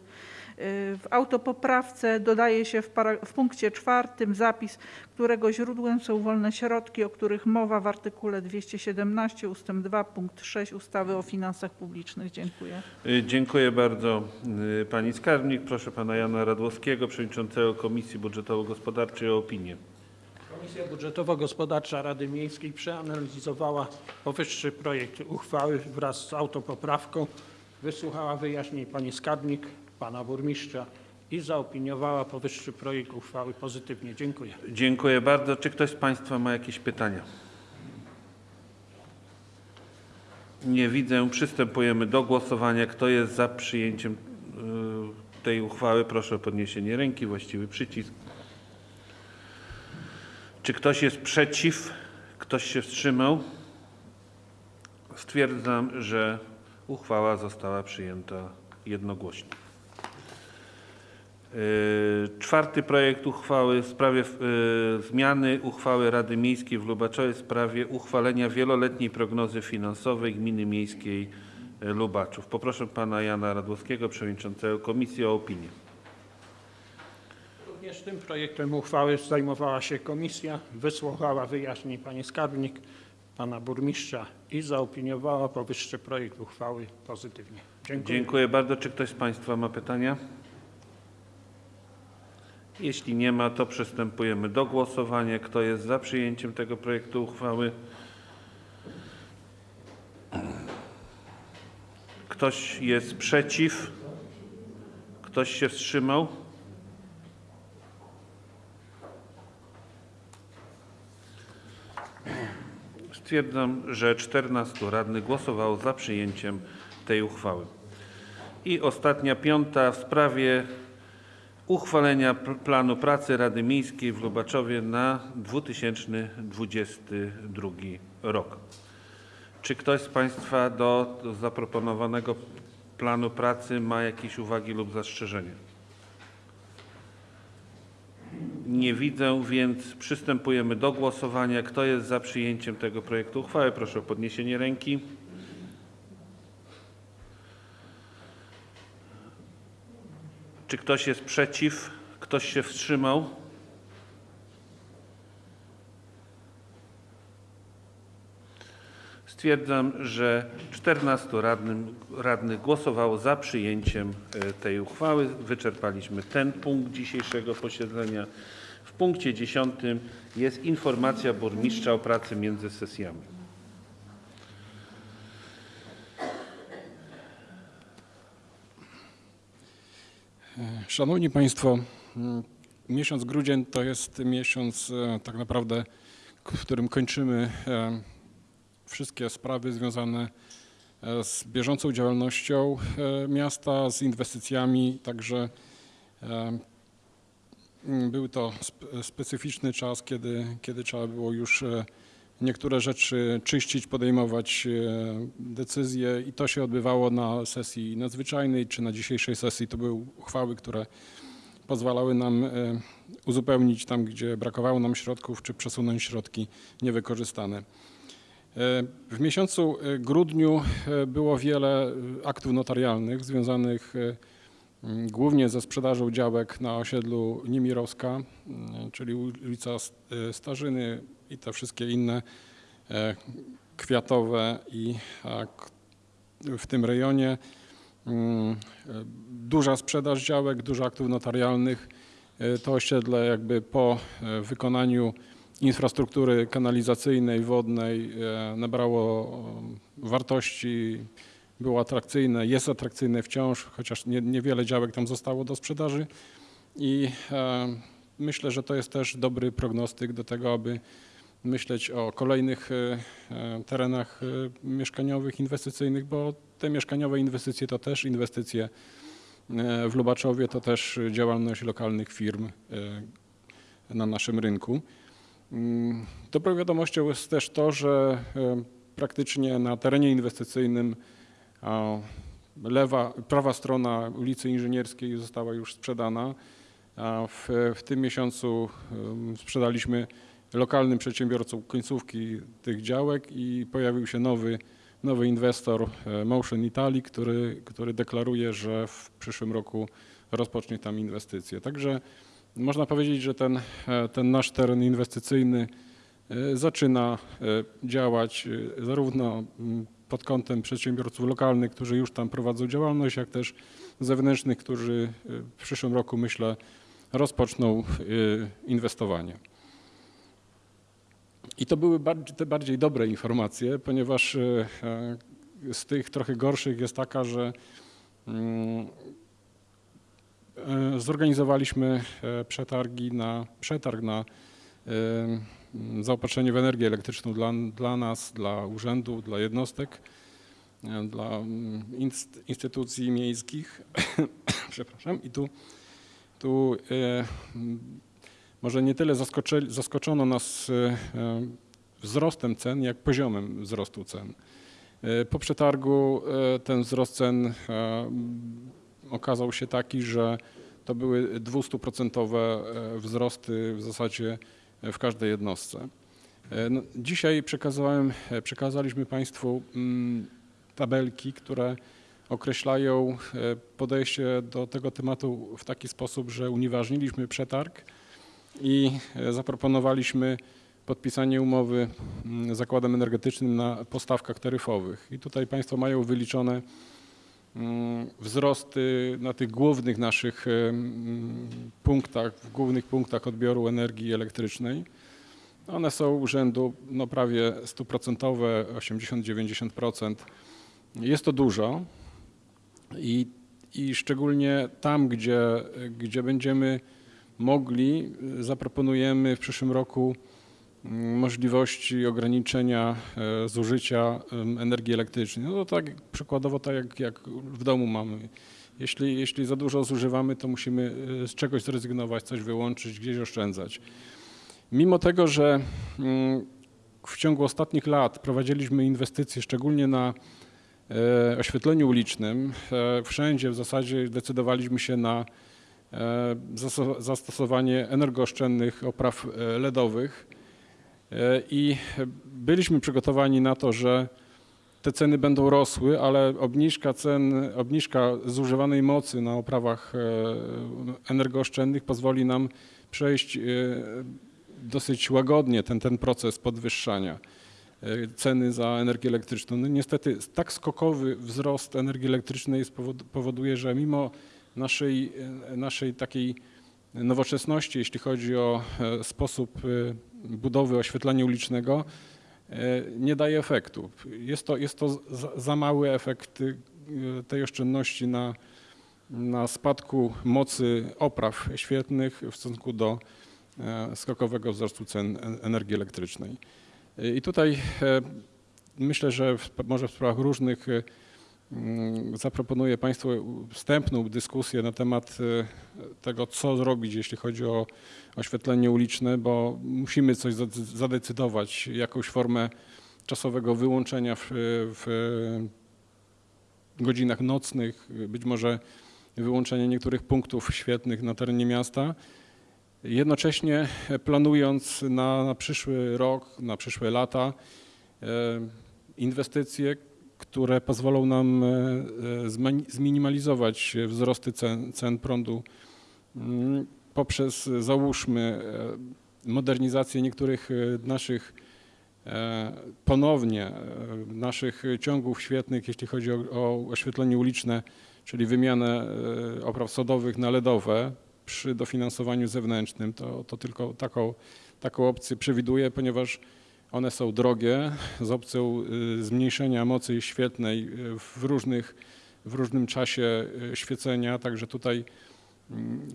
W autopoprawce dodaje się w, para- w punkcie czwartym zapis, którego źródłem są wolne środki, o których mowa w artykule 217 ust. 2 punkt 6 ustawy o finansach publicznych. Dziękuję. Y, Dziękuję bardzo y, pani skarbnik. Proszę pana Jana Radłowskiego, przewodniczącego Komisji Budżetowo-Gospodarczej o opinię. Komisja Budżetowo-Gospodarcza Rady Miejskiej przeanalizowała powyższy projekt uchwały wraz z autopoprawką, wysłuchała wyjaśnień pani skarbnik, pana burmistrza i zaopiniowała powyższy projekt uchwały pozytywnie. Dziękuję. Dziękuję bardzo. Czy ktoś z państwa ma jakieś pytania? Nie widzę. Przystępujemy do głosowania. Kto jest za przyjęciem y, tej uchwały? Proszę o podniesienie ręki, właściwy przycisk. Czy ktoś jest przeciw? Ktoś się wstrzymał? Stwierdzam, że uchwała została przyjęta jednogłośnie. Yy, Czwarty projekt uchwały w sprawie yy, zmiany uchwały Rady Miejskiej w Lubaczowie w sprawie uchwalenia wieloletniej prognozy finansowej Gminy Miejskiej yy, Lubaczów. Poproszę pana Jana Radłowskiego, przewodniczącego komisji o opinię. Również tym projektem uchwały zajmowała się komisja, wysłuchała wyjaśnień pani skarbnik, pana burmistrza i zaopiniowała powyższy projekt uchwały pozytywnie. Dziękuję. Dziękuję bardzo. Czy ktoś z państwa ma pytania? Jeśli nie ma, to przystępujemy do głosowania. Kto jest za przyjęciem tego projektu uchwały? Ktoś jest przeciw? Ktoś się wstrzymał? Stwierdzam, że 14 radnych głosowało za przyjęciem tej uchwały. I ostatnia, piąta, w sprawie uchwalenia pl- planu pracy Rady Miejskiej w Lubaczowie na 2022 rok. Czy ktoś z Państwa do, do zaproponowanego planu pracy ma jakieś uwagi lub zastrzeżenia? Nie widzę, więc przystępujemy do głosowania. Kto jest za przyjęciem tego projektu uchwały? Proszę o podniesienie ręki. Czy ktoś jest przeciw? Ktoś się wstrzymał? Stwierdzam, że 14 radnym, radnych głosowało za przyjęciem e, tej uchwały. Wyczerpaliśmy ten punkt dzisiejszego posiedzenia. W punkcie 10 jest informacja burmistrza o pracy między sesjami. Szanowni Państwo, mm, miesiąc grudzień to jest miesiąc e, tak naprawdę, w którym kończymy e, wszystkie sprawy związane e, z bieżącą działalnością miasta, z inwestycjami, także był to spe- specyficzny czas, kiedy, kiedy trzeba było już niektóre rzeczy czyścić, podejmować e, decyzje i to się odbywało na sesji nadzwyczajnej czy na dzisiejszej sesji. To były uchwały, które pozwalały nam e, uzupełnić tam, gdzie brakowało nam środków, czy przesunąć środki niewykorzystane. E, W miesiącu grudniu było wiele aktów notarialnych związanych głównie ze sprzedażą działek na osiedlu Niemirowska, czyli ulica Starzyny i te wszystkie inne e, kwiatowe i w tym rejonie. Mm, e, Duża sprzedaż działek, dużo aktów notarialnych. E, To osiedle jakby po wykonaniu infrastruktury kanalizacyjnej, wodnej nabrało wartości, było atrakcyjne, jest atrakcyjne wciąż, chociaż nie, niewiele działek tam zostało do sprzedaży i myślę, że to jest też dobry prognostyk do tego, aby myśleć o kolejnych e, e, terenach e, mieszkaniowych, inwestycyjnych, bo te mieszkaniowe inwestycje to też inwestycje w Lubaczowie, to też działalność lokalnych firm na naszym rynku. Mm, Dobrą wiadomością jest też to, że praktycznie na terenie inwestycyjnym lewa, prawa strona ulicy Inżynierskiej została już sprzedana. W, w tym miesiącu sprzedaliśmy lokalnym przedsiębiorcom końcówki tych działek i pojawił się nowy, nowy inwestor e, Motion Italy, który, który deklaruje, że w przyszłym roku rozpocznie tam inwestycje. Także można powiedzieć, że ten, e, ten nasz teren inwestycyjny e, zaczyna działać zarówno mm, pod kątem przedsiębiorców lokalnych, którzy już tam prowadzą działalność, jak też zewnętrznych, którzy w przyszłym roku myślę rozpoczną inwestowanie. I to były te bardziej dobre informacje, ponieważ e, e, z tych trochę gorszych jest taka, że mm, e, zorganizowaliśmy przetargi na, przetarg na zaopatrzenie w energię elektryczną dla, dla nas, dla urzędów, dla jednostek, dla mm, inst- instytucji miejskich. *coughs* Przepraszam. I tu, tu może nie tyle zaskoczono nas e, e, wzrostem cen, jak poziomem wzrostu cen. E, Po przetargu ten wzrost cen okazał się taki, że to były 200% e, wzrosty w zasadzie w każdej jednostce. No, dzisiaj przekazałem, przekazaliśmy Państwu mm, tabelki, które określają podejście do tego tematu w taki sposób, że unieważniliśmy przetarg i e, zaproponowaliśmy podpisanie umowy mm, z Zakładem Energetycznym na postawkach taryfowych. I tutaj Państwo mają wyliczone mm, wzrosty na tych głównych naszych e, mm, punktach, w głównych punktach odbioru energii elektrycznej. One są rzędu no, prawie 100%, 80-90%. Jest to dużo i, i szczególnie tam, gdzie, gdzie będziemy mogli, y, zaproponujemy w przyszłym roku mm, możliwości ograniczenia e, zużycia energii elektrycznej. No to tak przykładowo tak jak, jak w domu mamy. Jeśli, jeśli za dużo zużywamy, to musimy e, z czegoś zrezygnować, coś wyłączyć, gdzieś oszczędzać. Mimo tego, że mm, w ciągu ostatnich lat prowadziliśmy inwestycje szczególnie na e, oświetleniu ulicznym, wszędzie w zasadzie decydowaliśmy się na zastosowanie energooszczędnych opraw e, LEDowych E, i byliśmy przygotowani na to, że te ceny będą rosły, ale obniżka cen, obniżka zużywanej mocy na oprawach e, energooszczędnych pozwoli nam przejść e, dosyć łagodnie ten, ten proces podwyższania e, ceny za energię elektryczną. No niestety tak skokowy wzrost energii elektrycznej powoduje, że mimo naszej, e, naszej takiej nowoczesności, jeśli chodzi o e, sposób e, budowy oświetlenia ulicznego, nie daje efektu. Jest to, jest to za, mały efekt tej oszczędności na, na spadku mocy opraw świetnych w stosunku do skokowego wzrostu cen en- energii elektrycznej. I tutaj myślę, że w, może w sprawach różnych zaproponuję Państwu wstępną dyskusję na temat e, tego, co zrobić, jeśli chodzi o oświetlenie uliczne, bo musimy coś zade- zadecydować, jakąś formę czasowego wyłączenia w, w godzinach nocnych, być może wyłączenie niektórych punktów świetnych na terenie miasta. Jednocześnie planując na, na przyszły rok, na przyszłe lata e, inwestycje, które pozwolą nam e, e, zminimalizować wzrosty cen, cen prądu mm, poprzez załóżmy e, modernizację niektórych naszych ponownie naszych ciągów świetnych, jeśli chodzi o, o oświetlenie uliczne, czyli wymianę opraw sodowych na LEDowe przy dofinansowaniu zewnętrznym, to, to tylko taką, taką opcję przewiduję, ponieważ one są drogie z opcją y, zmniejszenia mocy świetnej y, w, różnych, w różnym czasie y, świecenia, także tutaj mm,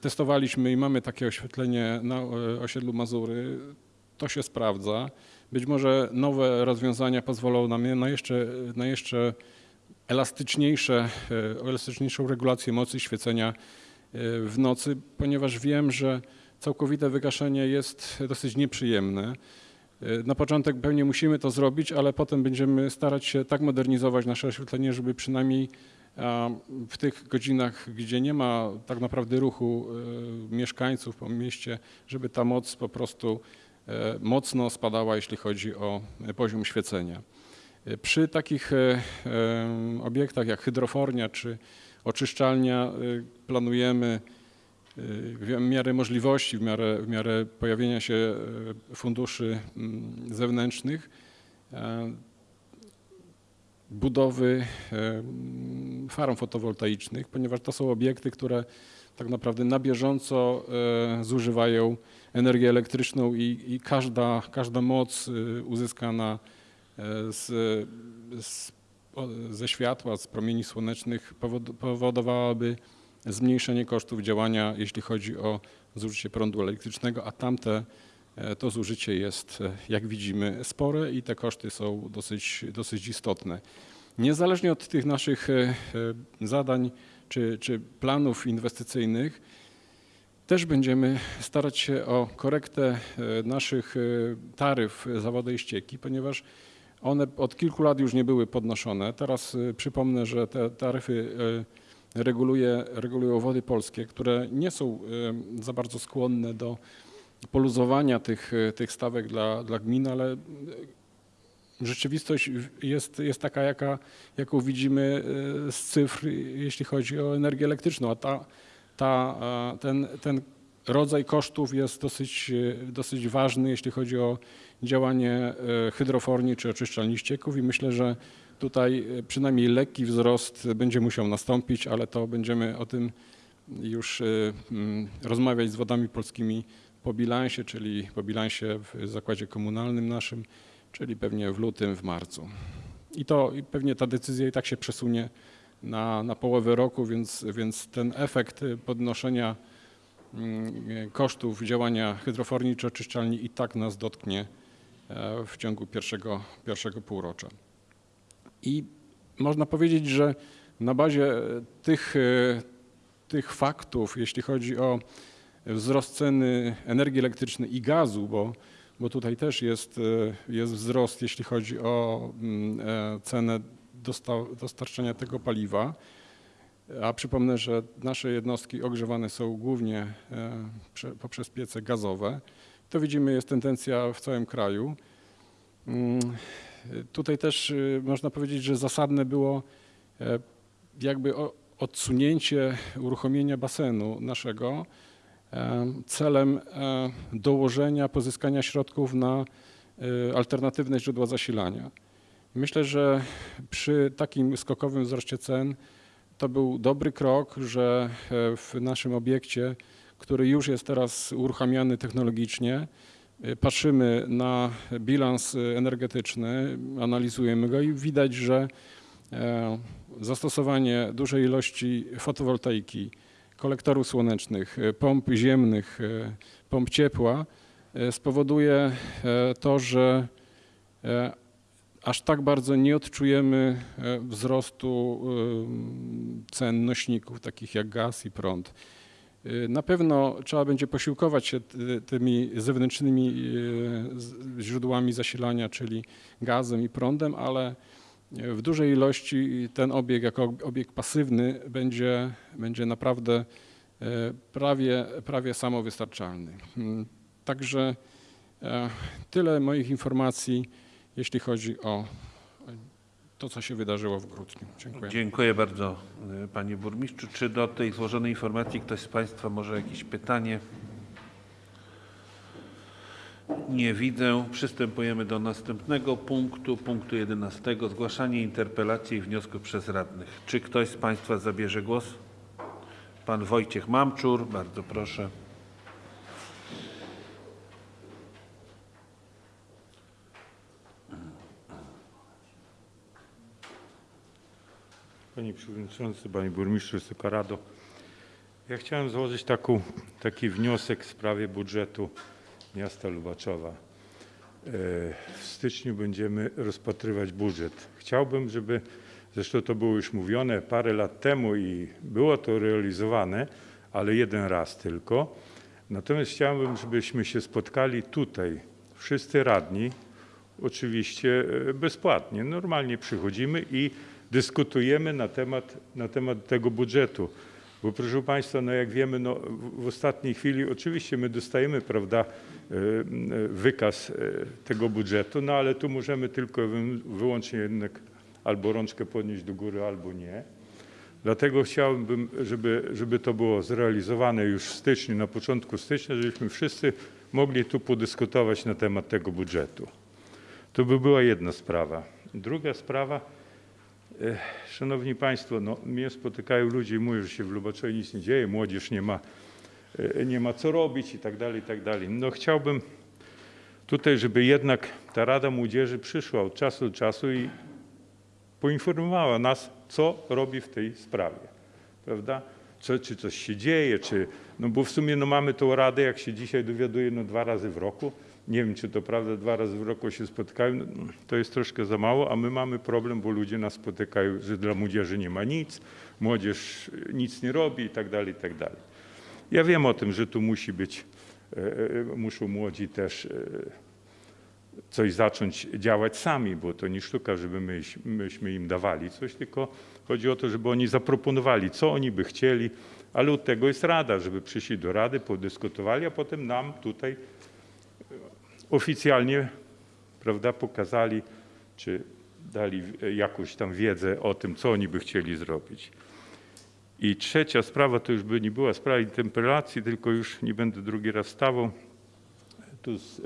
testowaliśmy i mamy takie oświetlenie na osiedlu Mazury. To się sprawdza. Być może nowe rozwiązania pozwolą nam na jeszcze, na jeszcze elastyczniejsze, elastyczniejszą regulację mocy świecenia w nocy, ponieważ wiem, że całkowite wygaszenie jest dosyć nieprzyjemne. E, Na początek pewnie musimy to zrobić, ale potem będziemy starać się tak modernizować nasze oświetlenie, żeby przynajmniej w tych godzinach, gdzie nie ma tak naprawdę ruchu e, mieszkańców po mieście, żeby ta moc po prostu e, mocno spadała, jeśli chodzi o poziom świecenia. Przy takich obiektach jak hydrofornia czy oczyszczalnia planujemy w miarę możliwości, w miarę, w miarę pojawienia się e, funduszy mm, zewnętrznych, e, budowy e, farm fotowoltaicznych, ponieważ to są obiekty, które tak naprawdę na bieżąco zużywają energię elektryczną i, i każda, każda moc uzyskana z, z, ze światła, z promieni słonecznych powod- powodowałaby zmniejszenie kosztów działania, jeśli chodzi o zużycie prądu elektrycznego, a tamte e, to zużycie jest, e, jak widzimy, spore i te koszty są dosyć, dosyć istotne. Niezależnie od tych naszych e, zadań czy, czy planów inwestycyjnych, też będziemy starać się o korektę naszych taryf za wodę i ścieki, ponieważ one od kilku lat już nie były podnoszone. Teraz przypomnę, że te taryfy reguluje, regulują wody polskie, które nie są za bardzo skłonne do poluzowania tych, e, tych stawek dla, dla gmin, ale e, rzeczywistość jest, jest taka, jaka, jaką widzimy e, z cyfr, jeśli chodzi o energię elektryczną, a ta, ta, ten, ten rodzaj kosztów jest dosyć, dosyć ważny, jeśli chodzi o działanie hydroforni czy oczyszczalni ścieków i myślę, że tutaj e, przynajmniej lekki wzrost będzie musiał nastąpić, ale to będziemy o tym już e, mm, rozmawiać z wodami polskimi po bilansie, czyli po bilansie w zakładzie komunalnym naszym, czyli pewnie w lutym, w marcu. I to i pewnie ta decyzja i tak się przesunie na, na połowę roku, więc, więc ten efekt podnoszenia mm, kosztów działania hydroforni czy oczyszczalni i tak nas dotknie e, w ciągu pierwszego, pierwszego półrocza. I można powiedzieć, że na bazie tych, e, tych faktów, jeśli chodzi o wzrost ceny energii elektrycznej i gazu, bo, bo tutaj też jest, e, jest wzrost, jeśli chodzi o mm, e, cenę dosta- dostarczania tego paliwa. A przypomnę, że nasze jednostki ogrzewane są głównie e, prze- poprzez piece gazowe. To widzimy, jest tendencja w całym kraju. Tutaj też y, można powiedzieć, że zasadne było e, jakby odsunięcie uruchomienia basenu naszego e, celem e, dołożenia, pozyskania środków na alternatywne źródła zasilania. Myślę, że przy takim skokowym wzroście cen to był dobry krok, że w naszym obiekcie, który już jest teraz uruchamiany technologicznie, patrzymy na bilans energetyczny, analizujemy go i widać, że e, zastosowanie dużej ilości fotowoltaiki, kolektorów słonecznych, e, pomp ziemnych, e, pomp ciepła spowoduje to, że aż tak bardzo nie odczujemy wzrostu cen nośników, takich jak gaz i prąd. E, Na pewno trzeba będzie posiłkować się ty- tymi zewnętrznymi z- źródłami zasilania, czyli gazem i prądem, ale w dużej ilości ten obieg jako ob- obieg pasywny będzie, będzie naprawdę prawie, prawie samowystarczalny. Mm, Także e, tyle moich informacji, jeśli chodzi o to, co się wydarzyło w grudniu. Dziękuję. Dziękuję bardzo y, panie burmistrzu. Czy do tej złożonej informacji ktoś z państwa może jakieś pytanie? Nie widzę. Przystępujemy do następnego punktu, punktu 11. Zgłaszanie interpelacji i wniosków przez radnych. Czy ktoś z państwa zabierze głos? Pan Wojciech Mamczur, bardzo proszę. Panie Przewodniczący, Panie Burmistrzu, Wysoka Rado. Ja chciałem złożyć taki wniosek w sprawie budżetu miasta Lubaczowa. E, W styczniu będziemy rozpatrywać budżet. Chciałbym, żeby Zresztą to było już mówione parę lat temu i było to realizowane, ale jeden raz tylko. Natomiast chciałbym, żebyśmy się spotkali tutaj, wszyscy radni, oczywiście e, bezpłatnie. Normalnie przychodzimy i dyskutujemy na temat, na temat tego budżetu. Bo proszę Państwa, no jak wiemy, no w, ostatniej chwili oczywiście my dostajemy, prawda, e, e, wykaz e, tego budżetu, no ale tu możemy tylko wy- wyłącznie jednak albo rączkę podnieść do góry, albo nie. Dlatego chciałbym, żeby, żeby to było zrealizowane już w styczniu, na początku stycznia, żebyśmy wszyscy mogli tu podyskutować na temat tego budżetu. To by była jedna sprawa. Druga sprawa, szanowni państwo, no, mnie spotykają ludzie i mówią, że się w Lubaczowie nic nie dzieje, młodzież nie ma, e, nie ma co robić i tak dalej, i tak dalej. No chciałbym tutaj, żeby jednak ta Rada Młodzieży przyszła od czasu do czasu i poinformowała nas, co robi w tej sprawie, prawda? Co, czy coś się dzieje, czy, no bo w sumie no mamy tą radę, jak się dzisiaj dowiaduje, no dwa razy w roku. Nie wiem, czy to prawda, dwa razy w roku się spotykają, no, to jest troszkę za mało, a my mamy problem, bo ludzie nas spotykają, że dla młodzieży nie ma nic, młodzież nic nie robi i tak dalej, i tak dalej. Ja wiem o tym, że tu musi być, e, e, muszą młodzi też e, coś zacząć działać sami, bo to nie sztuka, żeby my, myśmy im dawali coś, tylko chodzi o to, żeby oni zaproponowali, co oni by chcieli, ale od tego jest rada, żeby przyszli do rady, podyskutowali, a potem nam tutaj oficjalnie, prawda, pokazali, czy dali jakąś tam wiedzę o tym, co oni by chcieli zrobić. I trzecia sprawa, to już by nie była sprawa interpelacji, tylko już nie będę drugi raz stawał. Tu z, e,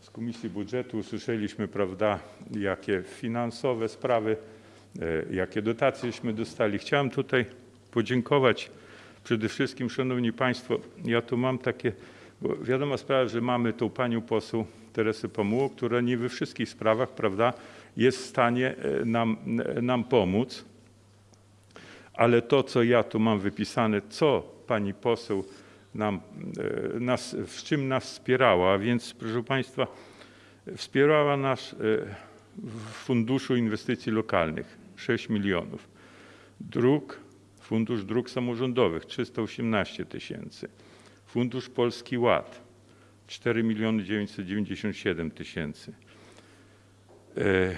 z Komisji Budżetu usłyszeliśmy, prawda, jakie finansowe sprawy, e, jakie dotacjeśmy dostali. Chciałem tutaj podziękować przede wszystkim, Szanowni Państwo, ja tu mam takie, bo wiadoma sprawa, że mamy tą panią poseł Teresę Pamułą, która nie we wszystkich sprawach, prawda, jest w stanie e, nam, nam pomóc. Ale to, co ja tu mam wypisane, co pani poseł nam, e, nas, w czym nas wspierała, więc proszę Państwa, wspierała nas e, w Funduszu Inwestycji Lokalnych 6 milionów. Dróg, Fundusz Dróg Samorządowych 318 tysięcy. Fundusz Polski Ład 4 miliony 997 tysięcy. E,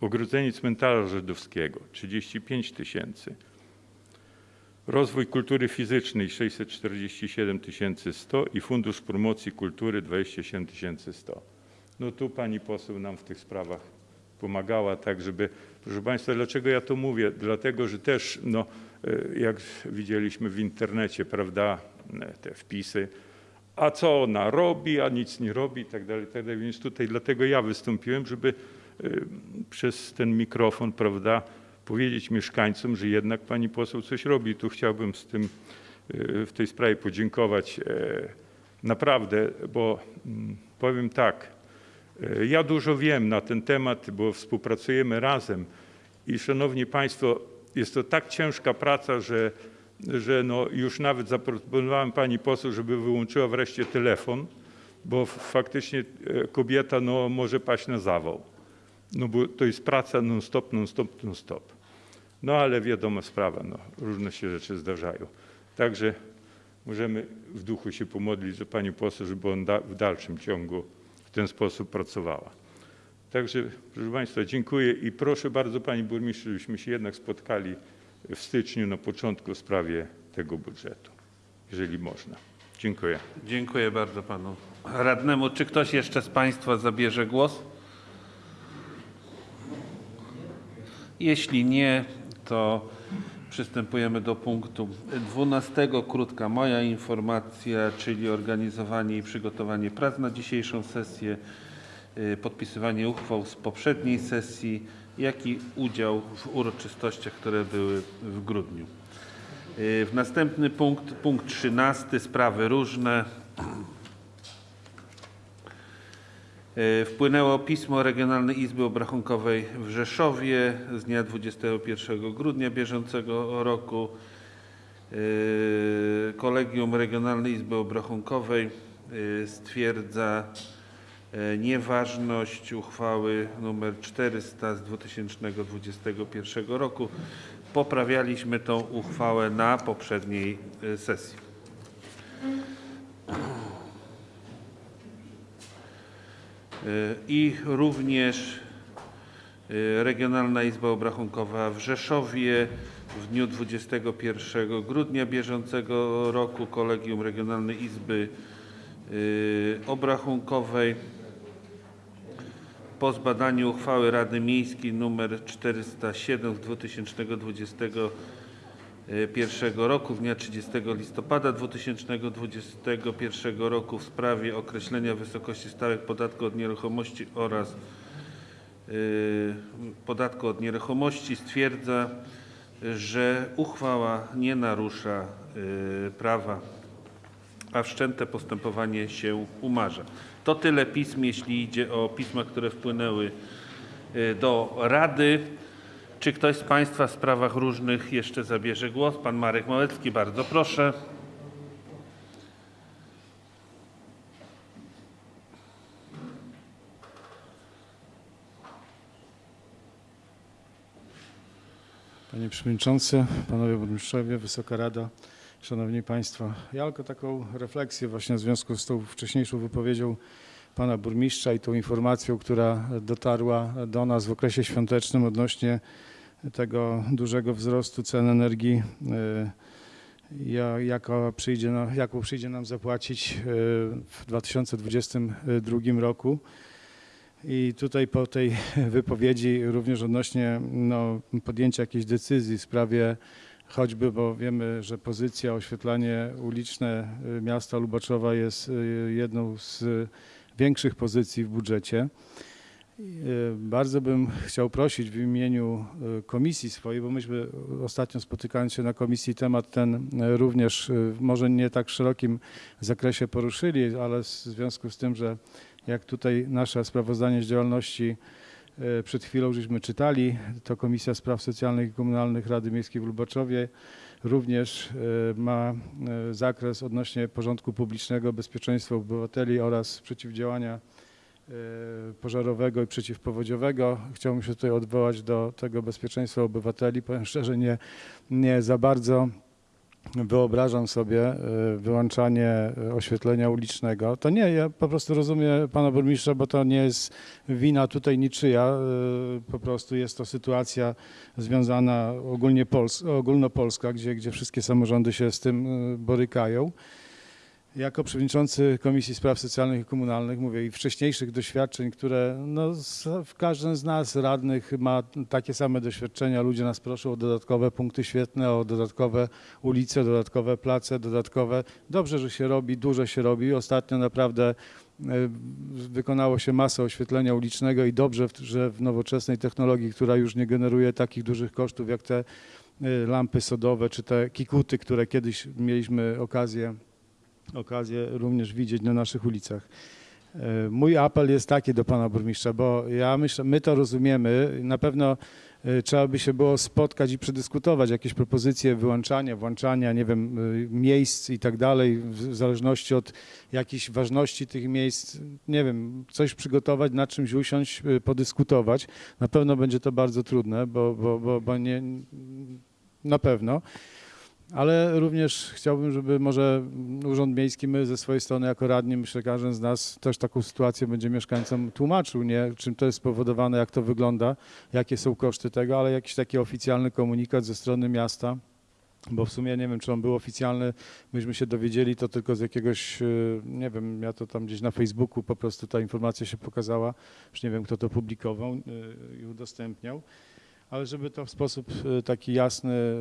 Ogrodzenie cmentarza żydowskiego 35 tysięcy. Rozwój kultury fizycznej 647 100 i Fundusz Promocji Kultury 27 100. No tu pani poseł nam w tych sprawach pomagała, tak żeby, proszę Państwa, dlaczego ja to mówię? Dlatego, że też, no, jak widzieliśmy w internecie, prawda, te wpisy, a co ona robi, a nic nie robi i tak dalej, i tak. Więc tutaj dlatego ja wystąpiłem, żeby y, przez ten mikrofon, prawda, powiedzieć mieszkańcom, że jednak pani poseł coś robi. Tu chciałbym z tym, y, w tej sprawie podziękować e, naprawdę, bo mm, powiem tak, e, ja dużo wiem na ten temat, bo współpracujemy razem i szanowni państwo, jest to tak ciężka praca, że że no już nawet zaproponowałem pani poseł, żeby wyłączyła wreszcie telefon, bo faktycznie e, kobieta no, może paść na zawał. No bo to jest praca non-stop, non-stop, non-stop. No ale wiadoma sprawa, no, różne się rzeczy zdarzają. Także możemy w duchu się pomodlić do pani poseł, żeby on da, w dalszym ciągu w ten sposób pracowała. Także proszę Państwa, dziękuję i proszę bardzo Pani Burmistrz, żebyśmy się jednak spotkali w styczniu na początku w sprawie tego budżetu, jeżeli można. Dziękuję. Dziękuję bardzo panu radnemu. Czy ktoś jeszcze z państwa zabierze głos? Jeśli nie, to przystępujemy do punktu 12. Krótka moja informacja, czyli organizowanie i przygotowanie prac na dzisiejszą sesję, podpisywanie uchwał z poprzedniej sesji, jak i udział w uroczystościach, które były w grudniu. Y, W następny punkt, punkt 13, sprawy różne. Y, Wpłynęło pismo Regionalnej Izby Obrachunkowej w Rzeszowie z dnia 21 grudnia bieżącego roku. Y, Kolegium Regionalnej Izby Obrachunkowej y, stwierdza, nieważność uchwały nr 400 z 2021 roku. Poprawialiśmy tą uchwałę na poprzedniej e, sesji. E, I również e, Regionalna Izba Obrachunkowa w Rzeszowie w dniu 21 grudnia bieżącego roku Kolegium Regionalnej Izby e, Obrachunkowej po zbadaniu uchwały Rady Miejskiej nr 407 z 2021 roku z dnia 30 listopada 2021 roku w sprawie określenia wysokości stałych podatku od nieruchomości oraz y, podatku od nieruchomości stwierdza, że uchwała nie narusza y, prawa, a wszczęte postępowanie się umarza. To tyle pism, jeśli idzie o pisma, które wpłynęły y, do Rady. Czy ktoś z Państwa w sprawach różnych jeszcze zabierze głos? Pan Marek Małecki, bardzo proszę. Panie Przewodniczący, Panowie Burmistrzowie, Wysoka Rada, Szanowni Państwo. Ja tylko taką refleksję właśnie w związku z tą wcześniejszą wypowiedzią Pana Burmistrza i tą informacją, która dotarła do nas w okresie świątecznym odnośnie tego dużego wzrostu cen energii, jaka przyjdzie, jaką przyjdzie nam zapłacić y, w 2022 roku. I tutaj po tej wypowiedzi również odnośnie no, podjęcia jakiejś decyzji w sprawie choćby, bo wiemy, że pozycja oświetlanie uliczne y, miasta Lubaczowa jest y, jedną z większych pozycji w budżecie. Y, Bardzo bym chciał prosić w imieniu y, komisji swojej, bo myśmy ostatnio spotykając się na komisji temat ten y, również y, w może nie tak szerokim zakresie poruszyli, ale w związku z tym, że jak tutaj nasze sprawozdanie z działalności przed chwilą żeśmy czytali, to Komisja Spraw Socjalnych i Komunalnych Rady Miejskiej w Lubaczowie również e, ma e, zakres odnośnie porządku publicznego, bezpieczeństwa obywateli oraz przeciwdziałania e, pożarowego i przeciwpowodziowego. Chciałbym się tutaj odwołać do tego bezpieczeństwa obywateli. Powiem szczerze, nie, nie za bardzo wyobrażam sobie e, wyłączanie e, oświetlenia ulicznego. To nie, ja po prostu rozumiem pana burmistrza, bo to nie jest wina tutaj niczyja. e, Po prostu jest to sytuacja związana ogólnie Pols ogólnopolska, gdzie, gdzie wszystkie samorządy się z tym borykają. Jako przewodniczący Komisji Spraw Socjalnych i Komunalnych mówię i wcześniejszych doświadczeń, które no, w każdym z nas radnych ma takie same doświadczenia. Ludzie nas proszą o dodatkowe punkty świetne, o dodatkowe ulice, dodatkowe place, dodatkowe. Dobrze, że się robi, dużo się robi. Ostatnio naprawdę e, wykonało się masę oświetlenia ulicznego i dobrze, że w nowoczesnej technologii, która już nie generuje takich dużych kosztów jak te e, lampy sodowe czy te kikuty, które kiedyś mieliśmy okazję okazję również widzieć na naszych ulicach. E, Mój apel jest taki do pana burmistrza, bo ja myślę, my to rozumiemy, na pewno e, trzeba by się było spotkać i przedyskutować jakieś propozycje wyłączania, włączania, nie wiem, e, miejsc i tak dalej, w zależności od jakiejś ważności tych miejsc, nie wiem, coś przygotować, nad czymś usiąść, podyskutować. Na pewno będzie to bardzo trudne, bo, bo, bo, bo nie, na pewno. Ale również chciałbym, żeby może Urząd Miejski, my ze swojej strony jako radni, myślę, każdy z nas też taką sytuację będzie mieszkańcom tłumaczył, nie? czym to jest spowodowane, jak to wygląda, jakie są koszty tego, ale jakiś taki oficjalny komunikat ze strony miasta, bo w sumie nie wiem, czy on był oficjalny, myśmy się dowiedzieli to tylko z jakiegoś, y, nie wiem, ja to tam gdzieś na Facebooku po prostu ta informacja się pokazała, już nie wiem, kto to publikował y, i udostępniał ale żeby to w sposób e, taki jasny e,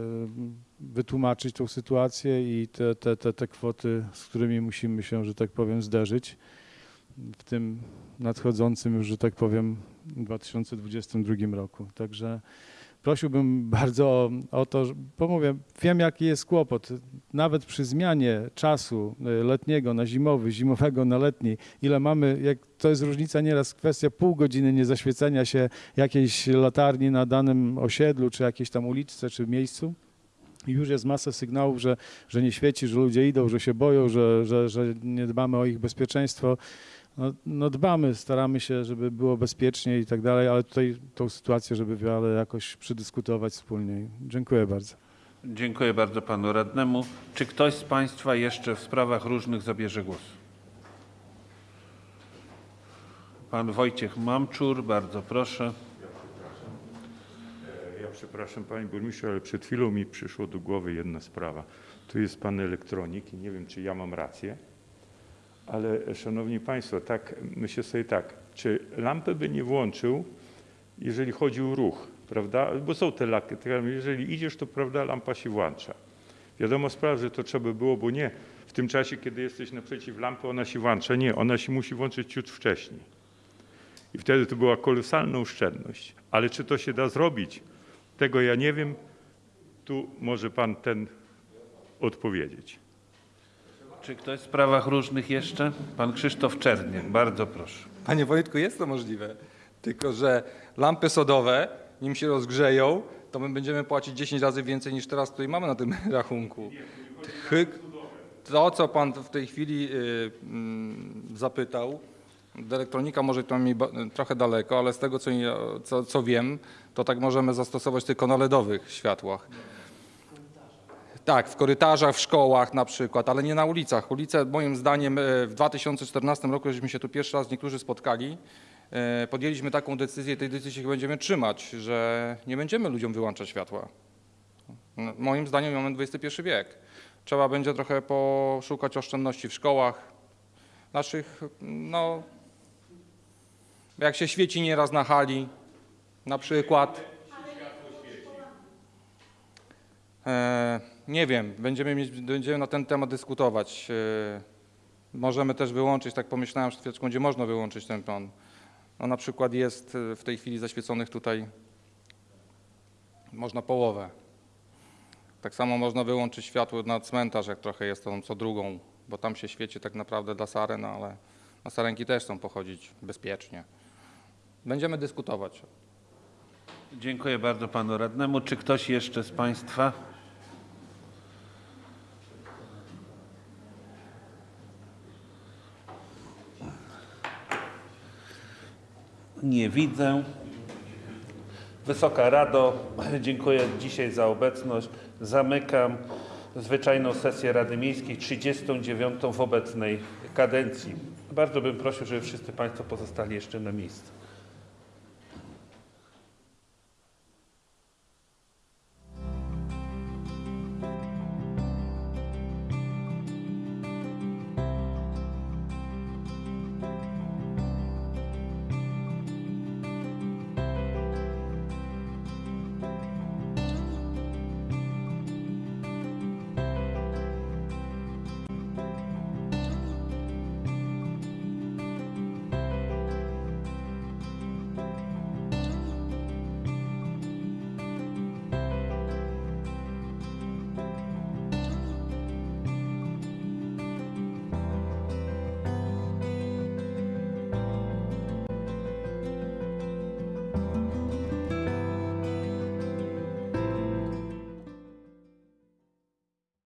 wytłumaczyć tą sytuację i te, te, te, te kwoty, z którymi musimy się, że tak powiem, zderzyć w tym nadchodzącym już, że tak powiem, 2022 roku. Także prosiłbym bardzo o, o to, bo mówię, wiem jaki jest kłopot. Nawet przy zmianie czasu e, letniego na zimowy, zimowego na letni, ile mamy, jak to jest różnica nieraz kwestia pół godziny niezaświecenia się jakiejś latarni na danym osiedlu, czy jakiejś tam uliczce, czy miejscu. I już jest masa sygnałów, że, że nie świeci, że ludzie idą, że się boją, że, że, że nie dbamy o ich bezpieczeństwo. No, no dbamy, staramy się, żeby było bezpiecznie i tak dalej, ale tutaj tą sytuację, żeby wiele jakoś przedyskutować wspólnie. Dziękuję bardzo. Dziękuję bardzo panu radnemu. Czy ktoś z państwa jeszcze w sprawach różnych zabierze głos? Pan Wojciech Mamczur, bardzo proszę. Ja przepraszam Panie Burmistrzu, ale przed chwilą mi przyszło do głowy jedna sprawa. Tu jest Pan elektronik i nie wiem, czy ja mam rację, ale Szanowni Państwo, tak myślę sobie tak, czy lampę by nie włączył, jeżeli chodzi o ruch, prawda? Bo są te laki, jeżeli idziesz, to prawda, lampa się włącza. Wiadomo sprawa, że to trzeba było, bo nie w tym czasie, kiedy jesteś naprzeciw lampy, ona się włącza. Nie, ona się musi włączyć ciut wcześniej. I wtedy to była kolosalna oszczędność. Ale czy to się da zrobić? Tego ja nie wiem. Tu może pan ten odpowiedzieć. Czy ktoś w sprawach różnych jeszcze? Pan Krzysztof Czerniak, bardzo proszę. Panie Wojtku, jest to możliwe. Tylko, że lampy sodowe, nim się rozgrzeją, to my będziemy płacić 10 razy więcej niż teraz tutaj mamy na tym *laughs* rachunku. To, co pan w tej chwili y, mm, zapytał, do elektronika może to mi trochę daleko, ale z tego, co, co, co wiem, to tak możemy zastosować tylko na LEDowych światłach. Tak, w korytarzach, w szkołach na przykład, ale nie na ulicach. Ulice, moim zdaniem, e, w 2014 roku, żeśmy się tu pierwszy raz niektórzy spotkali, e, podjęliśmy taką decyzję i tej decyzji się będziemy trzymać, że nie będziemy ludziom wyłączać światła. No, Moim zdaniem mamy XXI wiek. Trzeba będzie trochę poszukać oszczędności w szkołach, naszych, no, jak się świeci nieraz na hali, na przykład. E, nie wiem, będziemy, mieć, będziemy na ten temat dyskutować. E, możemy też wyłączyć, tak pomyślałem, że chwileczkę będzie można wyłączyć ten plan. No na przykład jest e, w tej chwili zaświeconych tutaj, można połowę. Tak samo można wyłączyć światło na cmentarz, jak trochę jest to co drugą, bo tam się świeci tak naprawdę dla saren, ale na sarenki też chcą pochodzić bezpiecznie. Będziemy dyskutować. Dziękuję bardzo panu radnemu. Czy ktoś jeszcze z państwa? Nie widzę. Wysoka Rado, *clears throat* dziękuję dzisiaj za obecność. Zamykam zwyczajną sesję Rady Miejskiej 39 w obecnej kadencji. Bardzo bym prosił, żeby wszyscy Państwo pozostali jeszcze na miejscu.